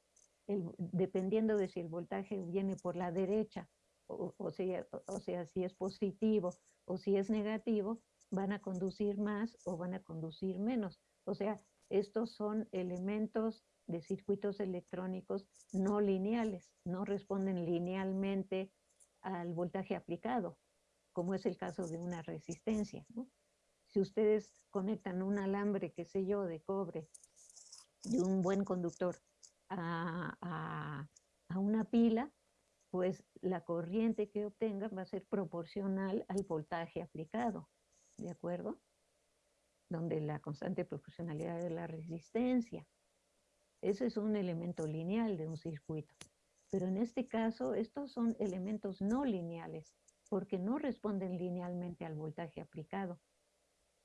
dependiendo de si el voltaje viene por la derecha, o, sea, o sea, si es positivo o si es negativo, van a conducir más o van a conducir menos. O sea, estos son elementos de circuitos electrónicos no lineales, no responden linealmente al voltaje aplicado, como es el caso de una resistencia. Si ustedes conectan un alambre, qué sé yo, de cobre, de un buen conductor, a, una pila, pues la corriente que obtenga va a ser proporcional al voltaje aplicado, ¿de acuerdo? Donde la constante proporcionalidad de la resistencia. Ese es un elemento lineal de un circuito. Pero en este caso, estos son elementos no lineales, porque no responden linealmente al voltaje aplicado.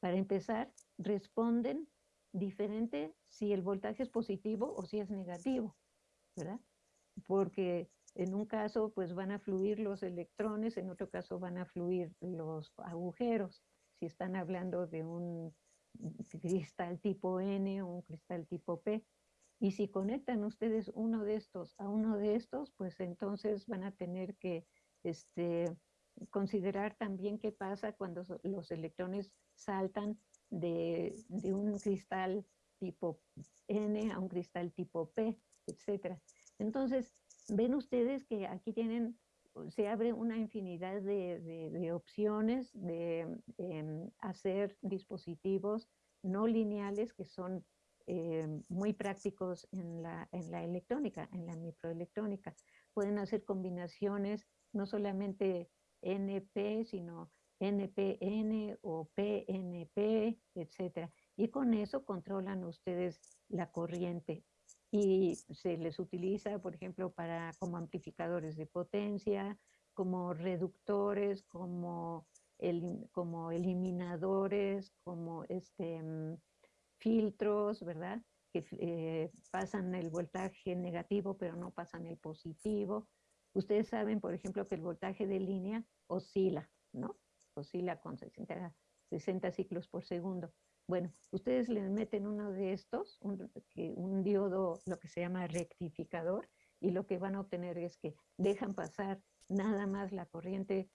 Para empezar, responden diferente si el voltaje es positivo o si es negativo, ¿verdad? Porque en un caso pues van a fluir los electrones, en otro caso van a fluir los agujeros, si están hablando de un cristal tipo N o un cristal tipo P. Y si conectan ustedes uno de estos a uno de estos, pues entonces van a tener que este, considerar también qué pasa cuando los electrones saltan de, un cristal tipo N a un cristal tipo P, etc. Entonces, ven ustedes que aquí tienen, se abre una infinidad de, opciones de em, hacer dispositivos no lineales que son em, muy prácticos en la, en la electrónica, en la microelectrónica. Pueden hacer combinaciones no solamente NP, sino NPN o PNP, etcétera. Y con eso controlan ustedes la corriente y se les utiliza, por ejemplo, para como amplificadores de potencia, como reductores, como, como eliminadores, como este, mm, filtros, ¿verdad? Que eh, pasan el voltaje negativo, pero no pasan el positivo. Ustedes saben, por ejemplo, que el voltaje de línea oscila, ¿no? Oscila con 60, 60 ciclos por segundo. Bueno, ustedes le meten uno de estos, un, diodo, lo que se llama rectificador, y lo que van a obtener es que dejan pasar nada más la corriente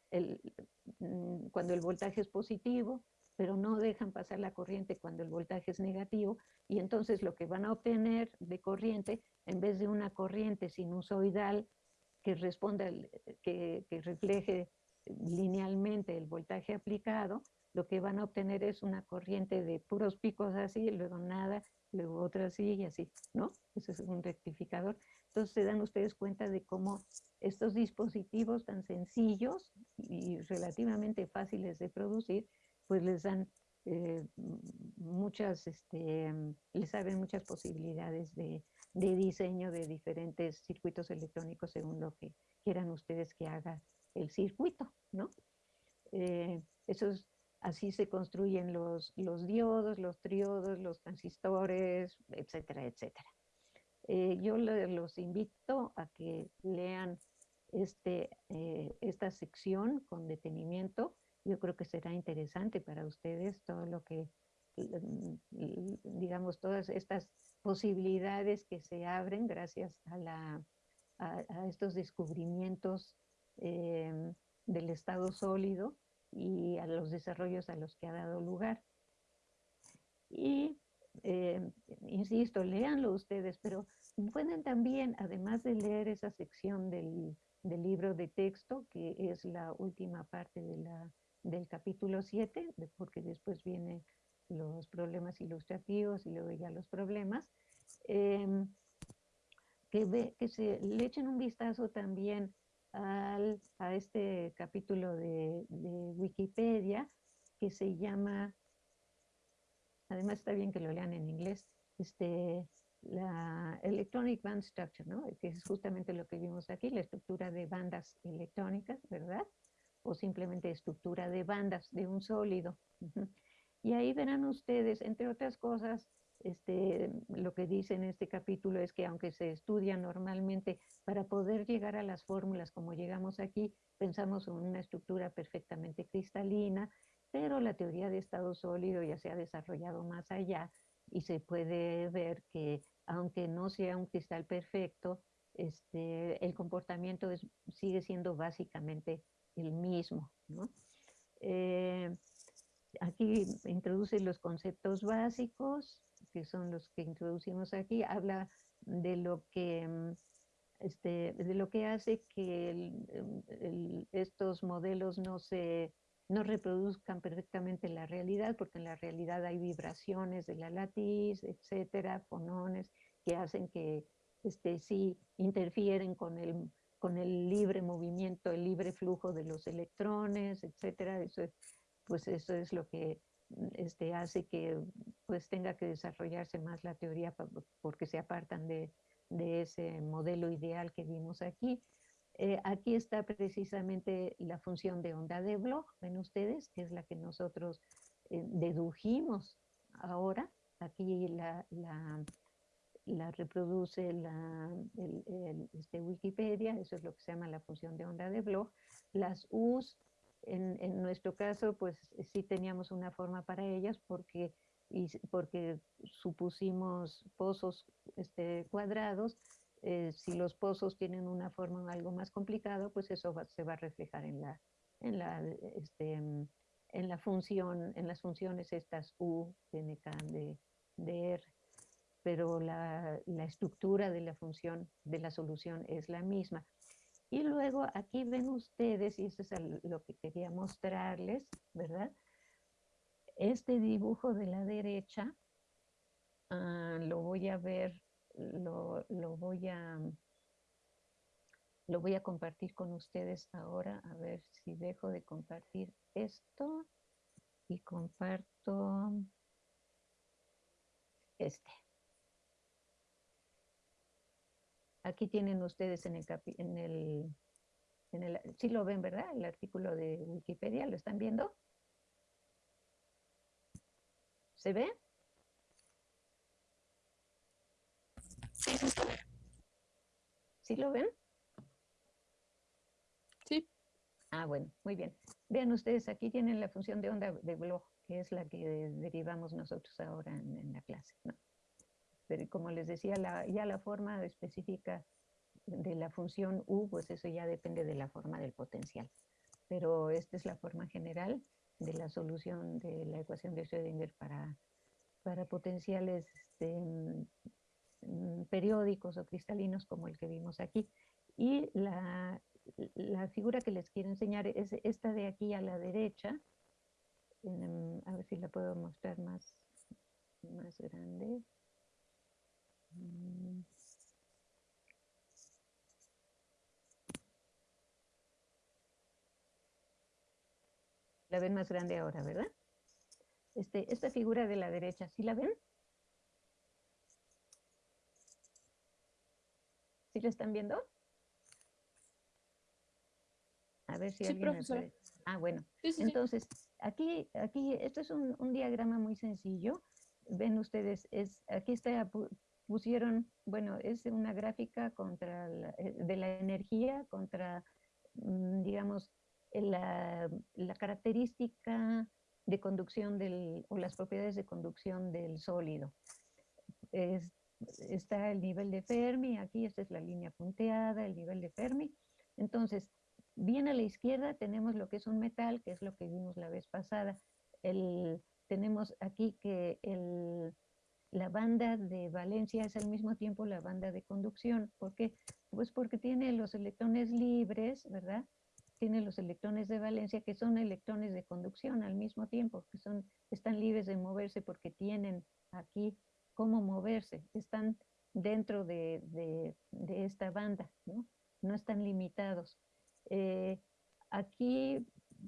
mm, cuando el voltaje es positivo, pero no dejan pasar la corriente cuando el voltaje es negativo, y entonces lo que van a obtener de corriente, en vez de una corriente sinusoidal que responda, que refleje linealmente el voltaje aplicado, lo que van a obtener es una corriente de puros picos así, luego nada, luego otra así y así, ¿no? Ese es un rectificador. Entonces se dan ustedes cuenta de cómo estos dispositivos tan sencillos y relativamente fáciles de producir, pues les dan eh, muchas, este, les abren muchas posibilidades de, de, diseño de diferentes circuitos electrónicos según lo que quieran ustedes que haga el circuito, ¿no? Eh, esos Así se construyen los, diodos, los triodos, los transistores, etcétera, etcétera. Eh, yo los invito a que lean este, eh, esta sección con detenimiento. Yo creo que será interesante para ustedes todo lo que, digamos, todas estas posibilidades que se abren gracias a, la, a, estos descubrimientos eh, del estado sólido y a los desarrollos a los que ha dado lugar. Y, eh, insisto, léanlo ustedes, pero pueden también, además de leer esa sección del, del libro de texto, que es la última parte de la, del capítulo 7, porque después vienen los problemas ilustrativos y luego ya los problemas, em, que, ve, que se le echen un vistazo también a este capítulo de, Wikipedia que se llama, además está bien que lo lean en inglés, este, la Electronic Band Structure, ¿no? que es justamente lo que vimos aquí, la estructura de bandas electrónicas, ¿verdad? O simplemente estructura de bandas de un sólido. Y ahí verán ustedes, entre otras cosas, este, lo que dice en este capítulo es que aunque se estudia normalmente, para poder llegar a las fórmulas como llegamos aquí, pensamos en una estructura perfectamente cristalina, pero la teoría de estado sólido ya se ha desarrollado más allá y se puede ver que aunque no sea un cristal perfecto, este, el comportamiento sigue siendo básicamente el mismo. Eh, aquí introduce los conceptos básicos, que son los que introducimos aquí, habla de lo que, mm, este, de lo que hace que mm, estos modelos no se no reproduzcan perfectamente la realidad, porque en la realidad hay vibraciones de la latiz, etcétera, fonones, que hacen que este, sí interfieren con el, con el libre movimiento, el libre flujo de los electrones, etcétera. Eso, pues eso es lo que este, hace que pues tenga que desarrollarse más la teoría porque se apartan de, de ese modelo ideal que vimos aquí. Eh, aquí está precisamente la función de onda de Bloch, ven ustedes, que es la que nosotros eh, dedujimos ahora. Aquí la, la, reproduce la, este Wikipedia, eso es lo que se llama la función de onda de Bloch. Las U's en, nuestro caso, pues sí teníamos una forma para ellas porque, porque supusimos pozos este, cuadrados. Eh, si los pozos tienen una forma algo más complicada, pues eso se va a reflejar en la, en la, este, en la función, en las funciones estas U, NK de, de R. Pero la, la estructura de la función, de la solución es la misma. Y luego aquí ven ustedes, y eso es lo que quería mostrarles, ¿verdad? Este dibujo de la derecha, ah, lo voy a ver, lo, voy a, lo voy a compartir con ustedes ahora, a ver si dejo de compartir esto y comparto este. Aquí tienen ustedes en el, en el, en el, sí lo ven, ¿verdad? El artículo de Wikipedia, ¿lo están viendo? ¿Se ve? ¿Sí lo ven? Sí. Ah, bueno, muy bien. Vean ustedes, aquí tienen la función de onda de blog, que es la que derivamos nosotros ahora en, la clase. Pero como les decía, ya la forma específica de la función U, pues eso ya depende de la forma del potencial. Pero esta es la forma general de la solución de la ecuación de Schrödinger para, para potenciales este, mm, periódicos o cristalinos como el que vimos aquí. Y la, la figura que les quiero enseñar es esta de aquí a la derecha. a ver si la puedo mostrar más, más grande. La ven más grande ahora, ¿verdad? Este, esta figura de la derecha, ¿sí la ven? ¿Sí la están viendo? A ver si alguien me Ah, bueno. Entonces, aquí, aquí, esto es un, diagrama muy sencillo. Ven ustedes, es, aquí está, pusieron, bueno, es una gráfica contra eh, de la energía contra, mm, digamos, la, la, característica de conducción del, o las propiedades de conducción del sólido. está el nivel de Fermi, aquí esta es la línea punteada, el nivel de Fermi. Entonces, Bien a la izquierda tenemos lo que es un metal, que es lo que vimos la vez pasada. El, tenemos aquí que el, la banda de valencia es al mismo tiempo la banda de conducción. ¿Por qué? Pues porque tiene los electrones libres, ¿verdad? Tiene los electrones de valencia que son electrones de conducción al mismo tiempo, que son, están libres de moverse porque tienen aquí cómo moverse, están dentro de, de, de esta banda, ¿no? No están limitados. Eh, aquí,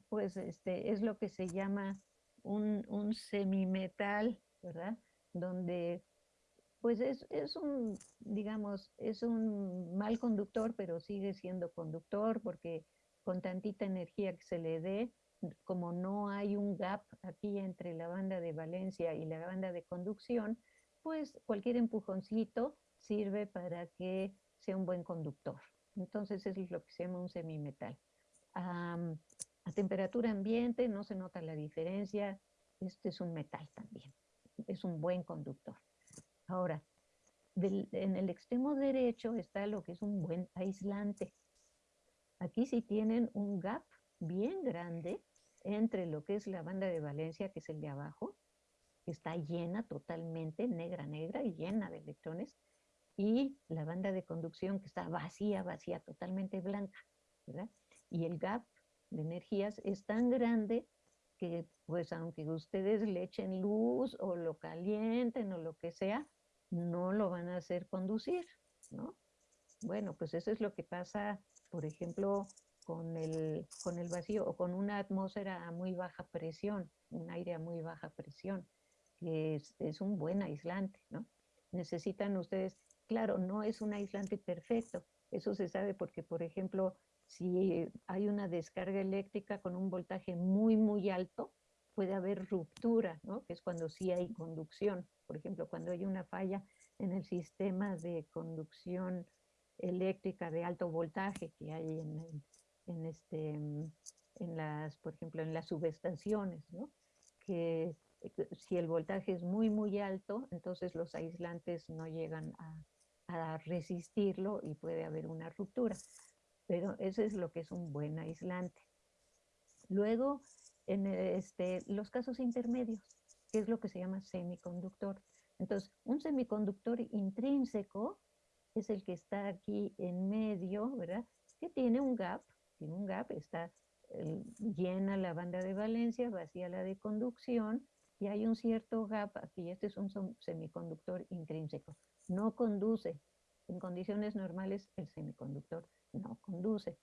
pues, este, es lo que se llama un, un semimetal, ¿verdad? Donde, pues, es, es, un, digamos, es un mal conductor, pero sigue siendo conductor porque con tantita energía que se le dé, como no hay un gap aquí entre la banda de valencia y la banda de conducción, pues cualquier empujoncito sirve para que sea un buen conductor. Entonces es lo que se llama un semimetal. a temperatura ambiente no se nota la diferencia. Este es un metal también. Es un buen conductor. Ahora, en el extremo derecho está lo que es un buen aislante. Aquí sí tienen un gap bien grande entre lo que es la banda de valencia, que es el de abajo, que está llena totalmente, negra, negra y llena de electrones, y la banda de conducción que está vacía, vacía, totalmente blanca. Y el gap de energías es tan grande que pues aunque ustedes le echen luz o lo calienten o lo que sea, no lo van a hacer conducir, ¿no? Bueno, pues eso es lo que pasa, por ejemplo, con el, con el vacío o con una atmósfera a muy baja presión, un aire a muy baja presión, que es, es un buen aislante, ¿no? Necesitan ustedes Claro, no es un aislante perfecto. Eso se sabe porque, por ejemplo, si hay una descarga eléctrica con un voltaje muy, muy alto, puede haber ruptura, ¿no? que es cuando sí hay conducción. Por ejemplo, cuando hay una falla en el sistema de conducción eléctrica de alto voltaje que hay en, este, en las, por ejemplo, en las subestaciones, ¿no? que eh, si el voltaje es muy, muy alto, entonces los aislantes no llegan a resistirlo y puede haber una ruptura. Pero eso es lo que es un buen aislante. Luego, en este, los casos intermedios, que es lo que se llama semiconductor. Entonces, un semiconductor intrínseco es el que está aquí en medio, ¿verdad? Que tiene un gap, tiene un gap, está llena la banda de valencia, vacía la de conducción, y hay un cierto gap aquí, este es un semiconductor intrínseco no conduce, En condiciones normales el semiconductor no conduce,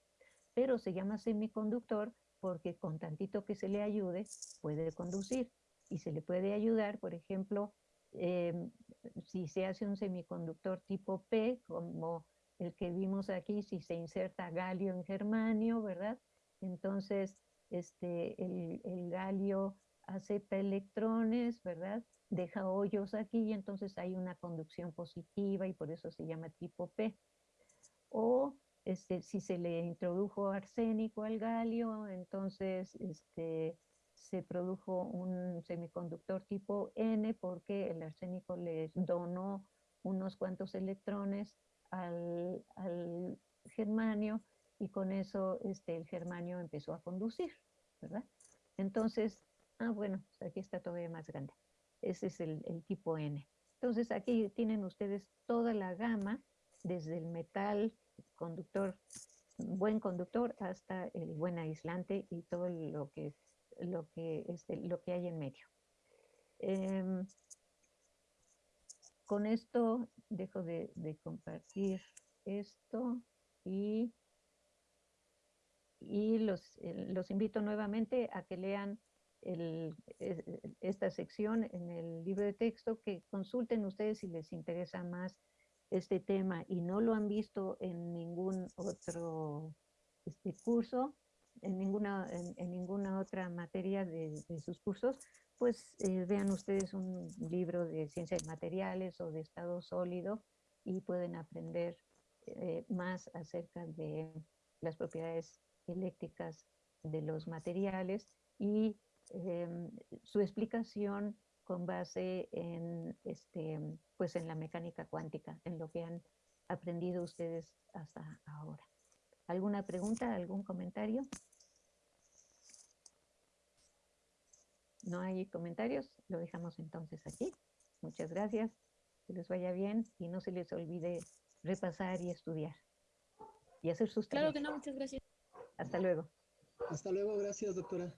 pero se llama semiconductor porque con tantito que se le ayude puede conducir y se le puede ayudar, por ejemplo, em, si se hace un semiconductor tipo P, como el que vimos aquí, si se inserta galio en germanio, ¿verdad? Entonces, este, el, el galio acepta electrones, ¿verdad? Deja hoyos aquí y entonces hay una conducción positiva y por eso se llama tipo P. O este, si se le introdujo arsénico al galio, entonces este, se produjo un semiconductor tipo N porque el arsénico le donó unos cuantos electrones al, germanio y con eso este, el germanio empezó a conducir, ¿verdad? Entonces, ah, bueno, pues aquí está todavía más grande. Ese es el, tipo N. Entonces aquí tienen ustedes toda la gama, desde el metal conductor, buen conductor, hasta el buen aislante y todo lo que, lo que, este, lo que hay en medio. Em, con esto dejo de, compartir esto y, y los, eh, los invito nuevamente a que lean esta sección en el libro de texto, que consulten ustedes si les interesa más este tema y no lo han visto en ningún otro este, curso, en ninguna, en, ninguna otra materia de, sus cursos, pues eh, vean ustedes un libro de ciencia de materiales o de estado sólido y pueden aprender eh, más acerca de las propiedades eléctricas de los materiales y em, su explicación con base en, este, pues en la mecánica cuántica, en lo que han aprendido ustedes hasta ahora. ¿Alguna pregunta, algún comentario? No hay comentarios, lo dejamos entonces aquí. Muchas gracias, que les vaya bien y no se les olvide repasar y estudiar y hacer sus tareas. Claro que no, muchas gracias. Hasta luego. Hasta luego, gracias doctora.